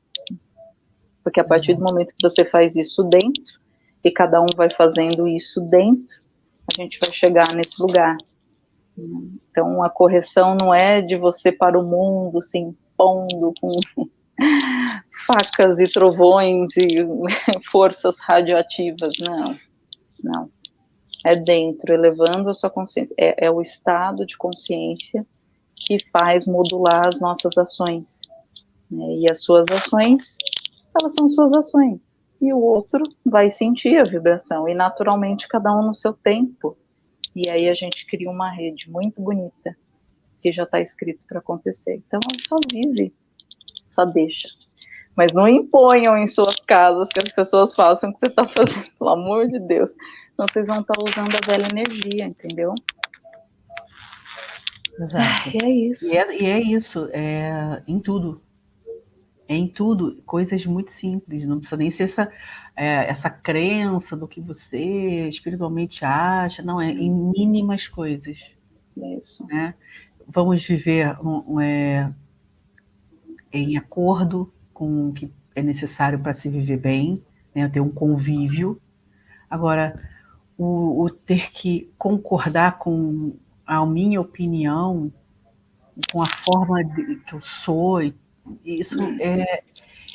Porque a partir do momento que você faz isso dentro e cada um vai fazendo isso dentro, a gente vai chegar nesse lugar. Então a correção não é de você para o mundo se impondo com facas e trovões e forças radioativas, não, não é dentro, elevando a sua consciência. É, é o estado de consciência que faz modular as nossas ações. Né? E as suas ações, elas são suas ações. E o outro vai sentir a vibração. E naturalmente, cada um no seu tempo. E aí a gente cria uma rede muito bonita, que já está escrito para acontecer. Então, só vive, só deixa. Mas não imponham em suas casas que as pessoas façam o que você está fazendo, pelo amor de Deus. Então vocês vão estar usando a velha energia, entendeu? Exato. E é isso. E é, e é isso, é, em tudo. É em tudo, coisas muito simples, não precisa nem ser essa, é, essa crença do que você espiritualmente acha, não, é em mínimas coisas. Isso. Né? Vamos viver um, um, é, em acordo com o que é necessário para se viver bem, né? ter um convívio. Agora, o, o ter que concordar com a minha opinião, com a forma de, que eu sou, isso é,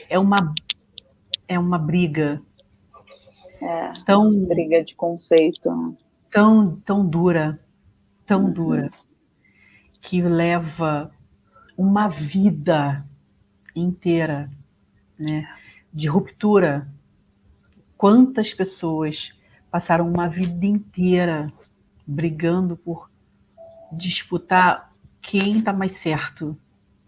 é, uma, é uma briga. É, tão, briga de conceito. Tão, tão dura, tão uhum. dura, que leva uma vida inteira né, de ruptura. Quantas pessoas passaram uma vida inteira brigando por disputar quem está mais certo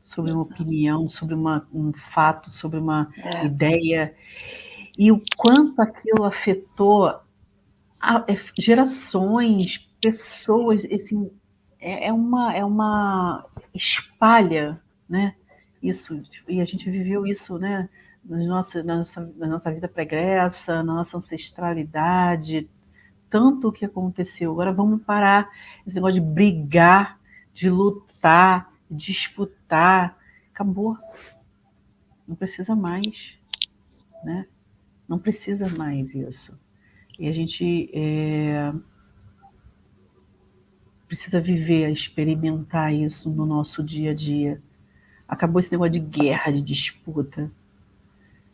sobre uma opinião, sobre uma, um fato, sobre uma é. ideia, e o quanto aquilo afetou a, é, gerações, pessoas, assim, é, é, uma, é uma espalha, né? Isso, e a gente viveu isso, né? na nossa, na nossa, na nossa vida pregressa, na nossa ancestralidade, tanto o que aconteceu. Agora vamos parar esse negócio de brigar, de lutar, disputar. Acabou. Não precisa mais, né? Não precisa mais isso. E a gente é, precisa viver, experimentar isso no nosso dia a dia. Acabou esse negócio de guerra, de disputa.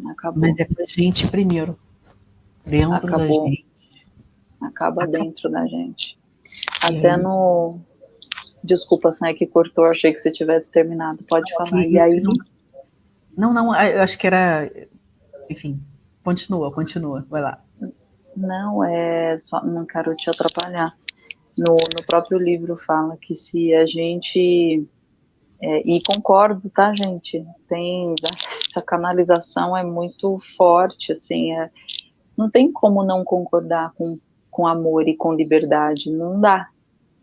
Acabou. Mas é pra gente primeiro. Dentro Acabou. da gente. Acaba Acabou. dentro da gente. Até no. Desculpa, Sam, que cortou, achei que você tivesse terminado. Pode não, falar. E aí. Não, não, eu acho que era. Enfim, continua, continua, vai lá. Não, é só, não quero te atrapalhar. No, no próprio livro fala que se a gente é, e concordo, tá, gente? Tem essa canalização é muito forte, assim, é, não tem como não concordar com, com amor e com liberdade, não dá.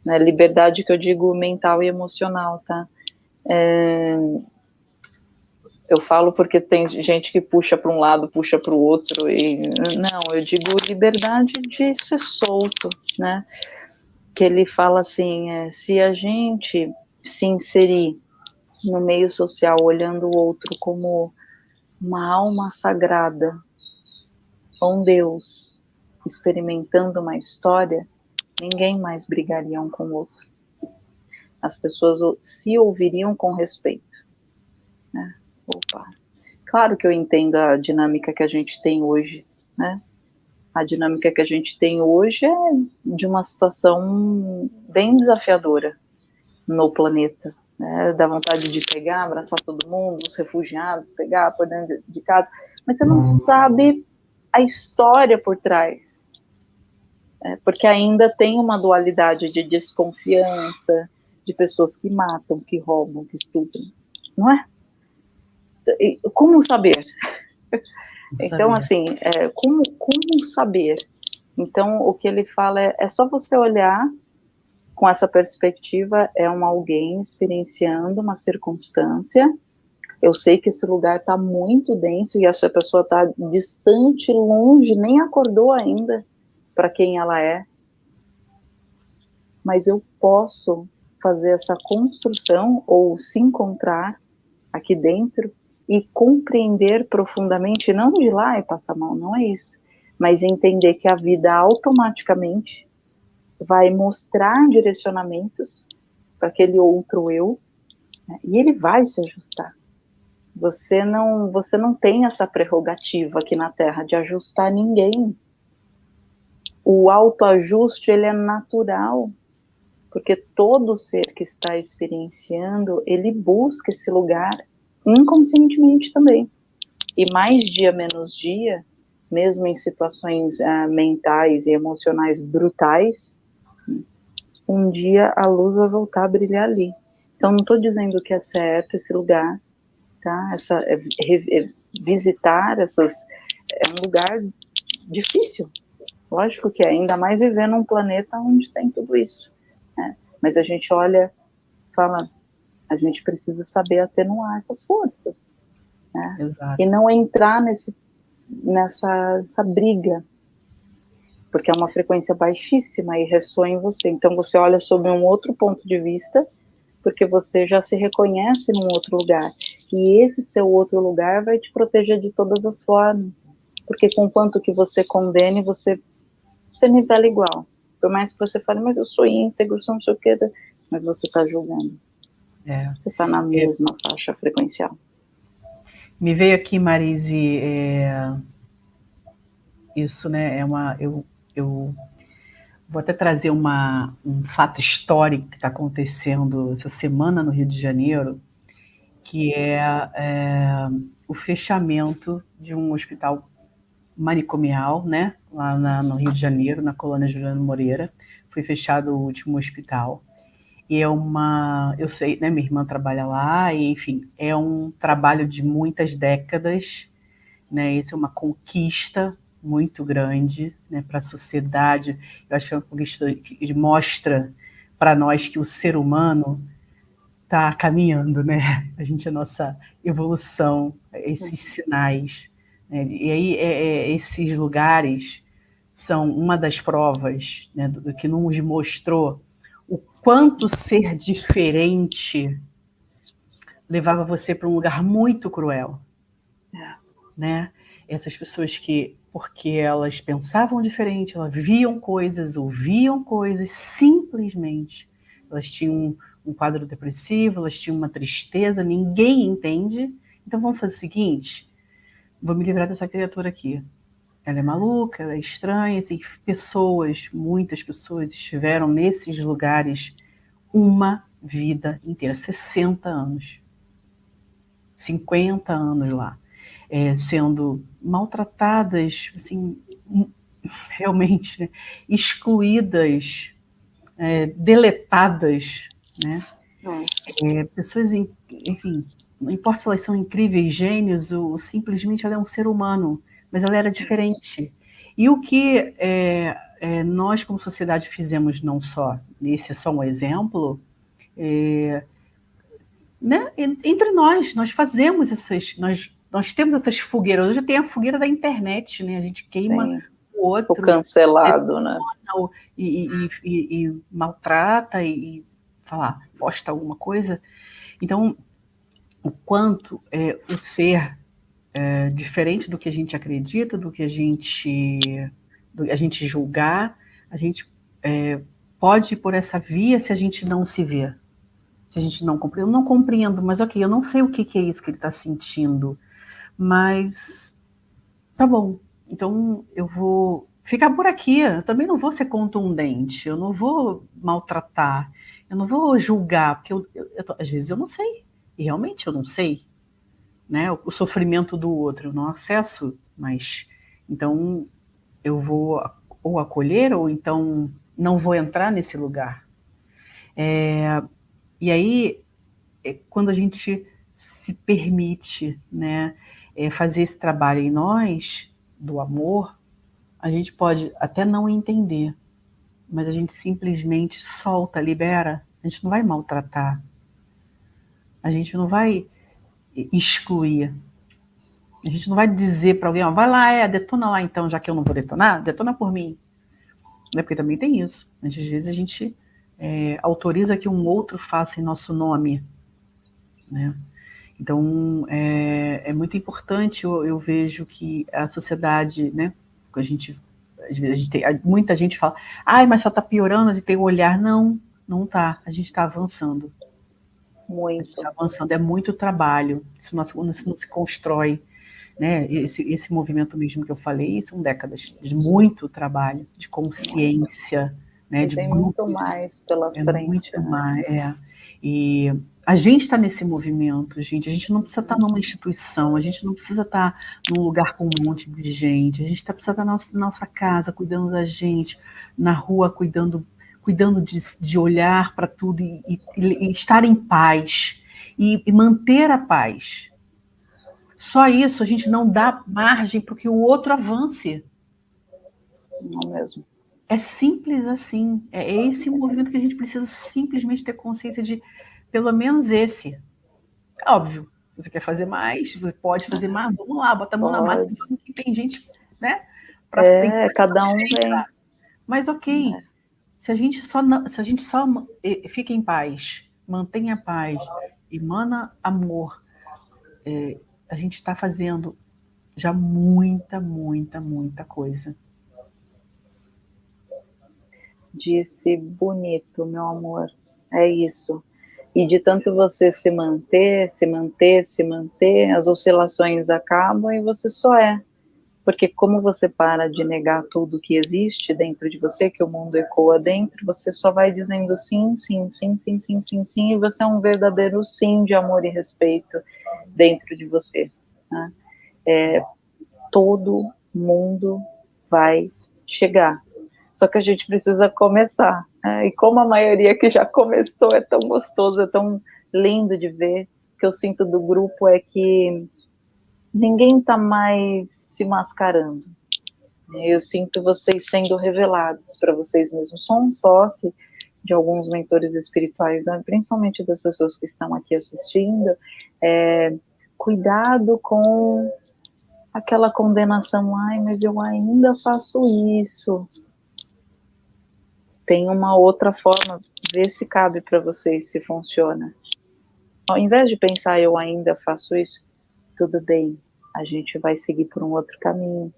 Né? Liberdade que eu digo mental e emocional, tá? É, eu falo porque tem gente que puxa para um lado, puxa para o outro, e não, eu digo liberdade de ser solto, né? Que ele fala assim, é, se a gente se inserir no meio social, olhando o outro como uma alma sagrada, um Deus, experimentando uma história, ninguém mais brigaria um com o outro. As pessoas se ouviriam com respeito. Né? Opa. Claro que eu entendo a dinâmica que a gente tem hoje, né? A dinâmica que a gente tem hoje é de uma situação bem desafiadora no planeta, né, dá vontade de pegar, abraçar todo mundo, os refugiados, pegar por dentro de casa, mas você não uhum. sabe a história por trás, né, porque ainda tem uma dualidade de desconfiança, de pessoas que matam, que roubam, que estupram, não é? Como saber? Então, assim, é, como, como saber? Então, o que ele fala é, é só você olhar com essa perspectiva, é um alguém experienciando uma circunstância. Eu sei que esse lugar está muito denso e essa pessoa está distante, longe, nem acordou ainda para quem ela é. Mas eu posso fazer essa construção ou se encontrar aqui dentro e compreender profundamente, não de lá e passar mal, não é isso, mas entender que a vida automaticamente vai mostrar direcionamentos para aquele outro eu, né, e ele vai se ajustar. Você não, você não tem essa prerrogativa aqui na Terra de ajustar ninguém. O autoajuste ele é natural, porque todo ser que está experienciando, ele busca esse lugar inconscientemente também. E mais dia menos dia, mesmo em situações uh, mentais e emocionais brutais, um dia a luz vai voltar a brilhar ali. Então, não estou dizendo que é certo esse lugar, tá? Essa, é, é, visitar essas é um lugar difícil. Lógico que é, ainda mais viver num planeta onde tem tudo isso. Né? Mas a gente olha, fala, a gente precisa saber atenuar essas forças. Né? E não entrar nesse, nessa essa briga, porque é uma frequência baixíssima e ressoa em você. Então você olha sob um outro ponto de vista, porque você já se reconhece num outro lugar. E esse seu outro lugar vai te proteger de todas as formas. Porque com quanto que você condene, você, você nivela igual. Por mais que você fale, mas eu sou íntegro, sou não sei o que, mas você está julgando. É. Você está na mesma é. faixa frequencial. Me veio aqui, Marise, é... isso, né? É uma. Eu, eu vou até trazer uma, um fato histórico que está acontecendo essa semana no Rio de Janeiro, que é, é o fechamento de um hospital manicomial, né? Lá na, no Rio de Janeiro, na colônia Juliano Moreira. Foi fechado o último hospital. E é uma, eu sei, né, minha irmã trabalha lá, e, enfim, é um trabalho de muitas décadas, né, isso é uma conquista muito grande, né, para a sociedade, eu acho que é uma conquista que mostra para nós que o ser humano está caminhando, né, a gente, a nossa evolução, esses sinais, né, e aí é, é, esses lugares são uma das provas, né, do, do que nos mostrou quanto ser diferente levava você para um lugar muito cruel. É. Né? Essas pessoas que, porque elas pensavam diferente, elas viam coisas, ouviam coisas, simplesmente. Elas tinham um, um quadro depressivo, elas tinham uma tristeza, ninguém entende. Então vamos fazer o seguinte: vou me livrar dessa criatura aqui. Ela é maluca, ela é estranha, assim, pessoas, muitas pessoas estiveram nesses lugares uma vida inteira, 60 anos, 50 anos lá, é, sendo maltratadas, assim, realmente né, excluídas, é, deletadas, né? É, pessoas, enfim, não importa se elas são incríveis, gênios, ou simplesmente ela é um ser humano, mas ela era diferente. E o que é, é, nós, como sociedade, fizemos não só, esse é só um exemplo, é, né, entre nós, nós fazemos essas, nós, nós temos essas fogueiras, hoje tem a fogueira da internet, né, a gente queima Sim. o outro. O cancelado, né? E, e, e, e maltrata e, falar, posta alguma coisa. Então, o quanto é, o ser é, diferente do que a gente acredita, do que a gente, do, a gente julgar, a gente é, pode ir por essa via se a gente não se vê, se a gente não compreende. Eu não compreendo, mas ok, eu não sei o que, que é isso que ele está sentindo, mas tá bom, então eu vou ficar por aqui, eu também não vou ser contundente, eu não vou maltratar, eu não vou julgar, porque eu, eu, eu, às vezes eu não sei, e realmente eu não sei, né, o sofrimento do outro, eu não acesso, mas então eu vou ou acolher ou então não vou entrar nesse lugar. É, E aí, é, quando a gente se permite né, é, fazer esse trabalho em nós, do amor, a gente pode até não entender, mas a gente simplesmente solta, libera. A gente não vai maltratar. A gente não vai excluir. A gente não vai dizer para alguém, ó, vai lá, é, detona lá então, já que eu não vou detonar, detona por mim. Né? Porque também tem isso. Às vezes a gente é, autoriza que um outro faça em nosso nome. Né? Então, é, é muito importante, eu, eu, vejo que a sociedade, né, a gente, às vezes a gente tem, muita gente fala, ai, mas só está piorando, e tem o olhar. Não, não está, a gente está avançando. Muito. Está avançando, é muito trabalho, isso não, isso não se constrói. Né? Esse, esse movimento mesmo que eu falei são décadas de muito trabalho, de consciência, né? de tem grupos, muito mais pela é frente. Muito né? mais, é. E a gente está nesse movimento, gente. A gente não precisa estar tá numa instituição, a gente não precisa estar tá num lugar com um monte de gente. A gente tá, precisa estar tá na nossa, nossa casa, cuidando da gente, na rua, cuidando, cuidando de, de olhar para tudo e, e, e, estar em paz e, e manter a paz. Só isso, a gente não dá margem para que o outro avance. Não mesmo. É simples assim. É esse movimento que a gente precisa simplesmente ter consciência de pelo menos esse. É óbvio, você quer fazer mais, você pode fazer mais, vamos lá, bota a mão pode. na massa, que tem gente, né? Pra, é, cada um vem. Mas ok, é. Se a gente só se a gente só fica em paz, mantenha a paz, emana amor, é, a gente está fazendo já muita, muita, muita coisa. Disse bonito, meu amor. É isso. E de tanto você se manter, se manter, se manter, as oscilações acabam e você só é. Porque como você para de negar tudo que existe dentro de você, que o mundo ecoa dentro, você só vai dizendo sim, sim, sim, sim, sim, sim, sim, e você é um verdadeiro sim de amor e respeito dentro de você. Né? É, todo mundo vai chegar. Só que a gente precisa começar. É, e como a maioria que já começou é tão gostoso, é tão lindo de ver, que eu sinto do grupo é que ninguém está mais se mascarando. Eu sinto vocês sendo revelados para vocês mesmos. Só um toque de alguns mentores espirituais, né, principalmente das pessoas que estão aqui assistindo, é, cuidado com aquela condenação, ai, mas eu ainda faço isso, tem uma outra forma, ver se cabe para vocês, se funciona. Ao invés de pensar, eu ainda faço isso, tudo bem, a gente vai seguir por um outro caminho.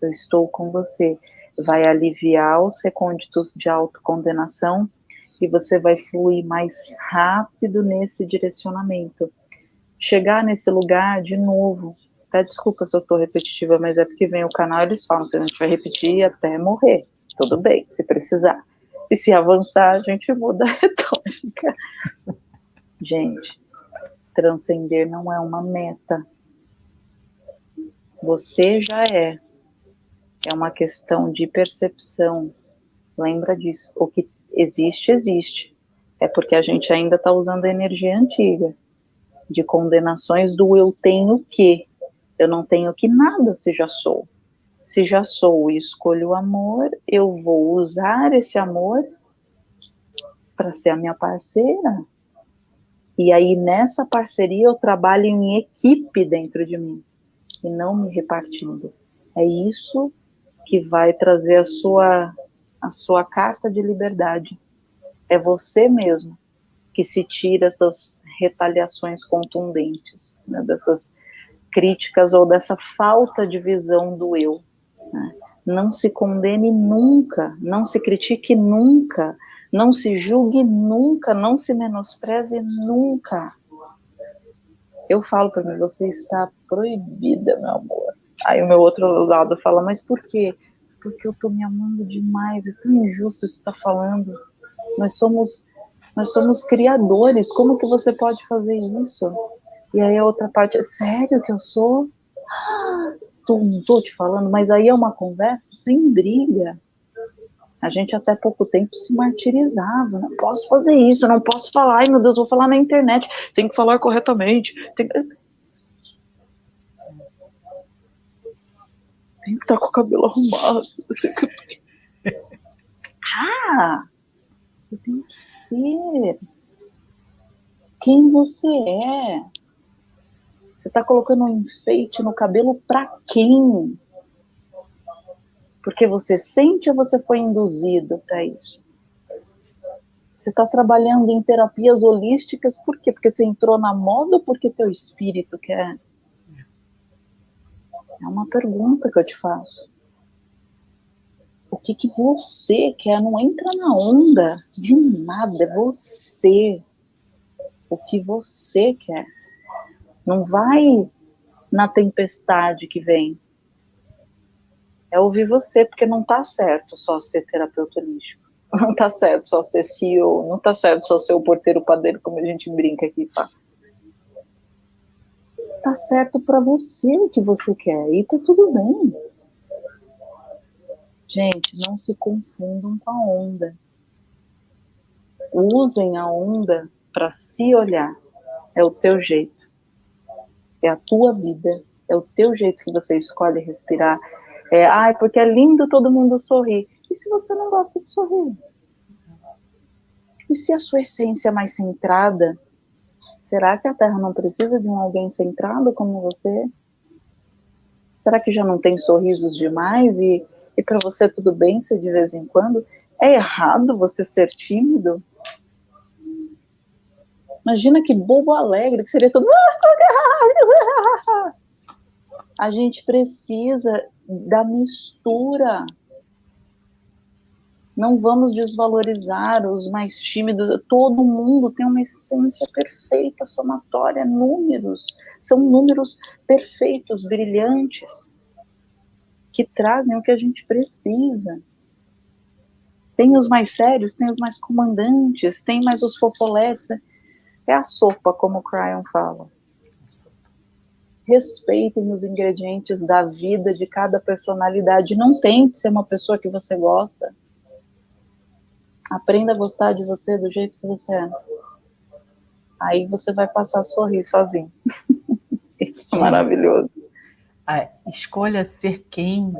Eu estou com você. Vai aliviar os recônditos de autocondenação e você vai fluir mais rápido nesse direcionamento. Chegar nesse lugar de novo. Até desculpa se eu estou repetitiva, mas é porque vem o canal e eles falam, que a gente vai repetir até morrer tudo bem, se precisar. E se avançar, a gente muda a retórica. Gente, transcender não é uma meta. Você já é. É uma questão de percepção. Lembra disso. O que existe, existe. É porque a gente ainda está usando a energia antiga de condenações do eu tenho que. Eu não tenho que nada se já sou. Se já sou e escolho o amor, eu vou usar esse amor para ser a minha parceira. E aí nessa parceria eu trabalho em equipe dentro de mim e não me repartindo. É isso que vai trazer a sua a sua carta de liberdade. É você mesmo que se tira essas retaliações contundentes, né, dessas críticas ou dessa falta de visão do eu. Né? Não se condene nunca, não se critique nunca, não se julgue nunca, não se menospreze nunca. Eu falo para mim, você está proibida, meu amor. Aí o meu outro lado fala, mas por quê? Porque eu estou me amando demais, é tão injusto isso está falando. Nós somos, nós somos criadores, como que você pode fazer isso? E aí a outra parte, é sério que eu sou? Tô, tô te falando, mas aí é uma conversa sem briga. A gente até pouco tempo se martirizava. Não posso fazer isso, não posso falar. Ai, meu Deus, vou falar na internet. Tem que falar corretamente. Tem, tem que estar com o cabelo arrumado. Ah, eu tenho que ser quem você é. Você está colocando um enfeite no cabelo para quem? Porque você sente ou você foi induzido para isso? Você está trabalhando em terapias holísticas por quê? Porque você entrou na moda ou porque teu espírito quer? É uma pergunta que eu te faço. O que, que você quer? Não entra na onda de nada, é você. O que você quer. Não vai na tempestade que vem é ouvir você, porque não tá certo só ser terapeuta holístico. Não tá certo só ser CEO, não tá certo só ser o porteiro padeiro, como a gente brinca aqui, tá? Tá certo para você o que você quer e tá tudo bem. Gente, não se confundam com a onda. Usem a onda para se olhar. É o teu jeito. É a tua vida. É o teu jeito que você escolhe respirar é, ai, porque é lindo todo mundo sorrir. E se você não gosta de sorrir? E se a sua essência é mais centrada, será que a Terra não precisa de um alguém centrado como você? Será que já não tem sorrisos demais e, e para você tudo bem se de vez em quando? É errado você ser tímido? Imagina que bobo alegre que seria todo. A gente precisa da mistura. Não vamos desvalorizar os mais tímidos. Todo mundo tem uma essência perfeita, somatória, números. São números perfeitos, brilhantes, que trazem o que a gente precisa. Tem os mais sérios, tem os mais comandantes, tem mais os fofoletes. É a sopa, como o Cryon fala respeitem os ingredientes da vida de cada personalidade. Não tente ser uma pessoa que você gosta. Aprenda a gostar de você do jeito que você é. Aí você vai passar a sorrir sozinho. Isso é maravilhoso. A escolha ser quem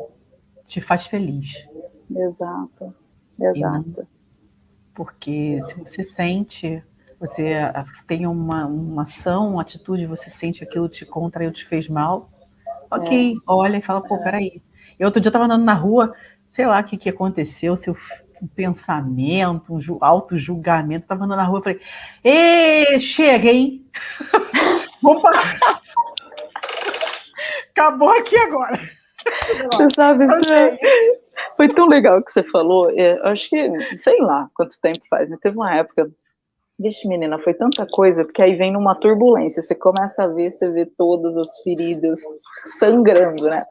te faz feliz. Exato, exato. Porque se você sente você ah, tem uma, uma ação, uma atitude, você sente aquilo te contraiu, te fez mal, ok, é. olha e fala, pô, peraí. E outro dia eu tava andando na rua, sei lá o que, que aconteceu, seu um pensamento, um auto-julgamento, tava andando na rua, falei, ê, chega, hein? Vamos parar. Acabou aqui agora. Você sabe, é, foi tão legal que você falou, é, acho que, sei lá quanto tempo faz, mas teve uma época Vixe, menina, foi tanta coisa, porque aí vem numa turbulência, você começa a ver, você vê todas as feridas sangrando, né?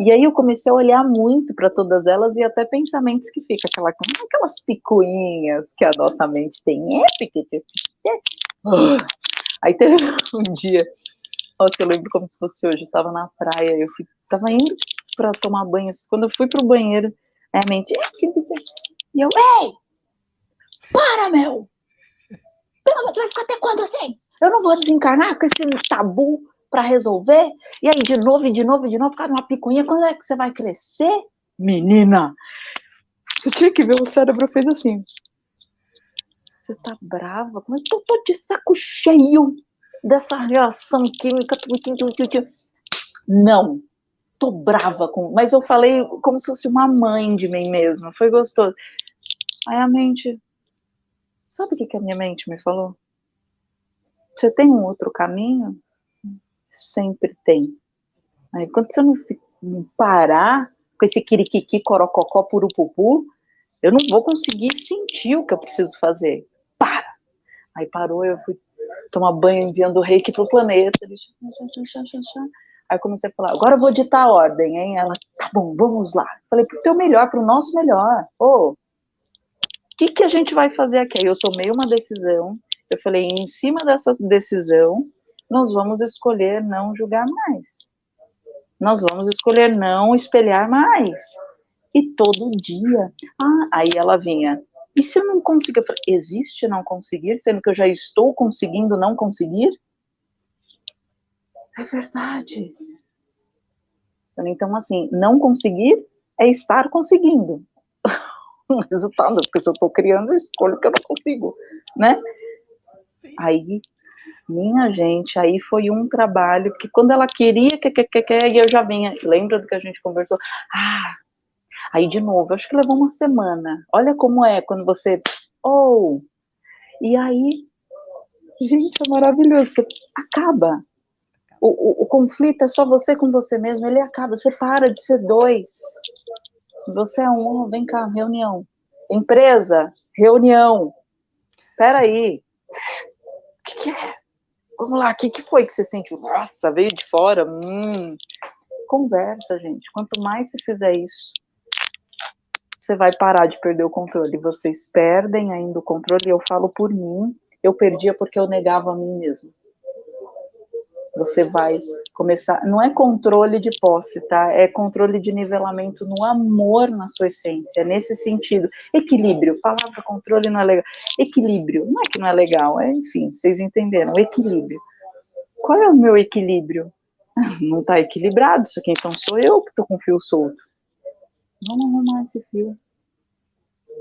E aí eu comecei a olhar muito para todas elas e até pensamentos que ficam, aquela, aquelas picuinhas que a nossa mente tem. É, Aí teve um dia, nossa, eu lembro como se fosse hoje, eu tava na praia, eu fui, tava indo para tomar banho, quando eu fui pro banheiro, a mente, e eu, ei, para, meu! Pelo amor de Deus, vai ficar até quando assim? Eu não vou desencarnar com esse tabu para resolver? E aí, de novo, e de novo, e de novo, ficar numa picuinha. Quando é que você vai crescer? Menina! Você tinha que ver, o cérebro fez assim. Você tá brava? Mas eu tô de saco cheio dessa reação química. Não, tô brava com. Mas eu falei como se fosse uma mãe de mim mesma. Foi gostoso. Aí a mente, Sabe o que, que a minha mente me falou? Você tem um outro caminho? Sempre tem. Aí, quando você não, não parar com esse quiriquiqui, corococó, purupupu, eu não vou conseguir sentir o que eu preciso fazer. Para! Aí parou, eu fui tomar banho enviando o reiki pro planeta. Aí comecei a falar, agora eu vou ditar a ordem, hein? Ela, tá bom, vamos lá. Falei, pro teu melhor, pro nosso melhor. Ô, oh, que, que a gente vai fazer aqui? Aí eu tomei uma decisão, eu falei, em cima dessa decisão, nós vamos escolher não julgar mais. Nós vamos escolher não espelhar mais. E todo dia. Ah, aí ela vinha. E se eu não conseguir? Eu falei, existe não conseguir, sendo que eu já estou conseguindo não conseguir? É verdade. Então, assim, não conseguir é estar conseguindo um resultado, porque se eu estou criando, eu escolho que eu não consigo, né? Aí, minha gente, aí foi um trabalho que quando ela queria, que, que, que, que, e eu já vinha, lembra do que a gente conversou? Ah, aí de novo, acho que levou uma semana. Olha como é quando você, oh, e aí, gente, é maravilhoso, que acaba, o, o, o, conflito é só você com você mesmo, ele acaba, você para de ser dois. Você é um, vem cá, reunião. Empresa, reunião. Peraí. O que, que é? Vamos lá, o que, que foi que você sentiu? Nossa, veio de fora. Hum. Conversa, gente. Quanto mais você fizer isso, você vai parar de perder o controle. Vocês perdem ainda o controle. Eu falo por mim. Eu perdia porque eu negava a mim mesmo você vai começar. Não é controle de posse, tá? É controle de nivelamento no amor na sua essência, nesse sentido. Equilíbrio. Palavra controle não é legal. Equilíbrio. Não é que não é legal, é, enfim, vocês entenderam. Equilíbrio. Qual é o meu equilíbrio? Não está equilibrado isso aqui, então sou eu que estou com o fio solto. Vamos arrumar esse fio.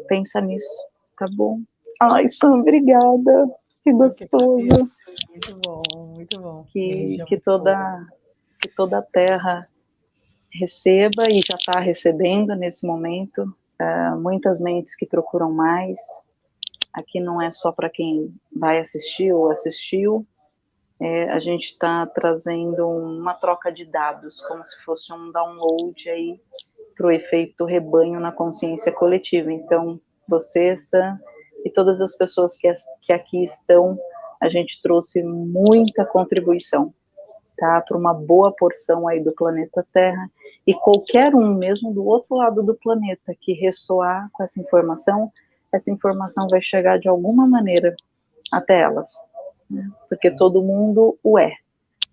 Pensa nisso, tá bom? Ai, Sam, obrigada. Que gostoso. Muito bom, muito bom. Que, que, toda, que toda a terra receba e já está recebendo nesse momento. Uh, muitas mentes que procuram mais. Aqui não é só para quem vai assistir ou assistiu. É, a gente está trazendo uma troca de dados, como se fosse um download aí para o efeito rebanho na consciência coletiva. Então, você, Sam, e todas as pessoas que, que aqui estão, a gente trouxe muita contribuição, tá? Para uma boa porção aí do planeta Terra, e qualquer um, mesmo do outro lado do planeta, que ressoar com essa informação, essa informação vai chegar de alguma maneira até elas, né? porque todo mundo o é.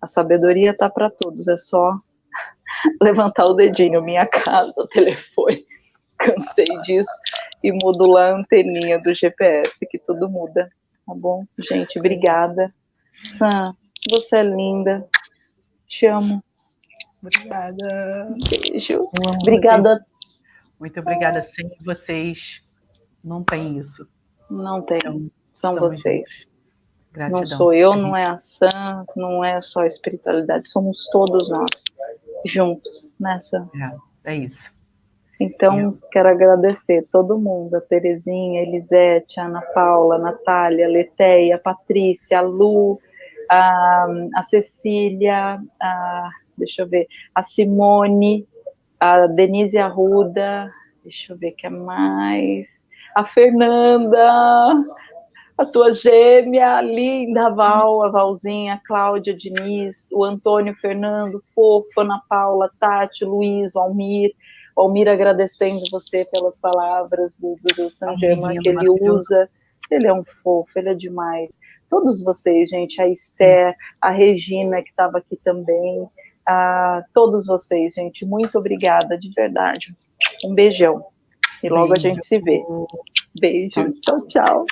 A sabedoria está para todos, é só levantar o dedinho, minha casa, telefone, cansei disso, e modular a anteninha do GPS, que tudo muda, tá bom? Gente, obrigada. Sam, você é linda. Te amo. Obrigada. Beijo. Obrigada. Muito obrigada. Sem vocês, não tem isso. Não tem. Então, São vocês. Gratidão. Não sou eu, não é a Sam, não é só a espiritualidade, somos todos nós juntos nessa. É, é isso. Então, quero agradecer todo mundo, a Terezinha, a Elisete, a Ana Paula, a Natália, a Leteia, a Patrícia, a Lu, a, a Cecília, a, deixa eu ver, a Simone, a Denise Arruda, deixa eu ver que é mais, a Fernanda, a tua gêmea, a linda Val, a Valzinha, a Cláudia Diniz, o Antônio Fernando, Fofo, Ana Paula, Tati, Luiz, o Almir, Almir agradecendo você pelas palavras do, do, do San Germain que ele usa. Ele é um fofo, ele é demais. Todos vocês, gente, a Esther, a Regina, que estava aqui também, a todos vocês, gente, muito obrigada, de verdade. Um beijão. E logo Beijo. a gente se vê. Beijo. Tchau, tchau.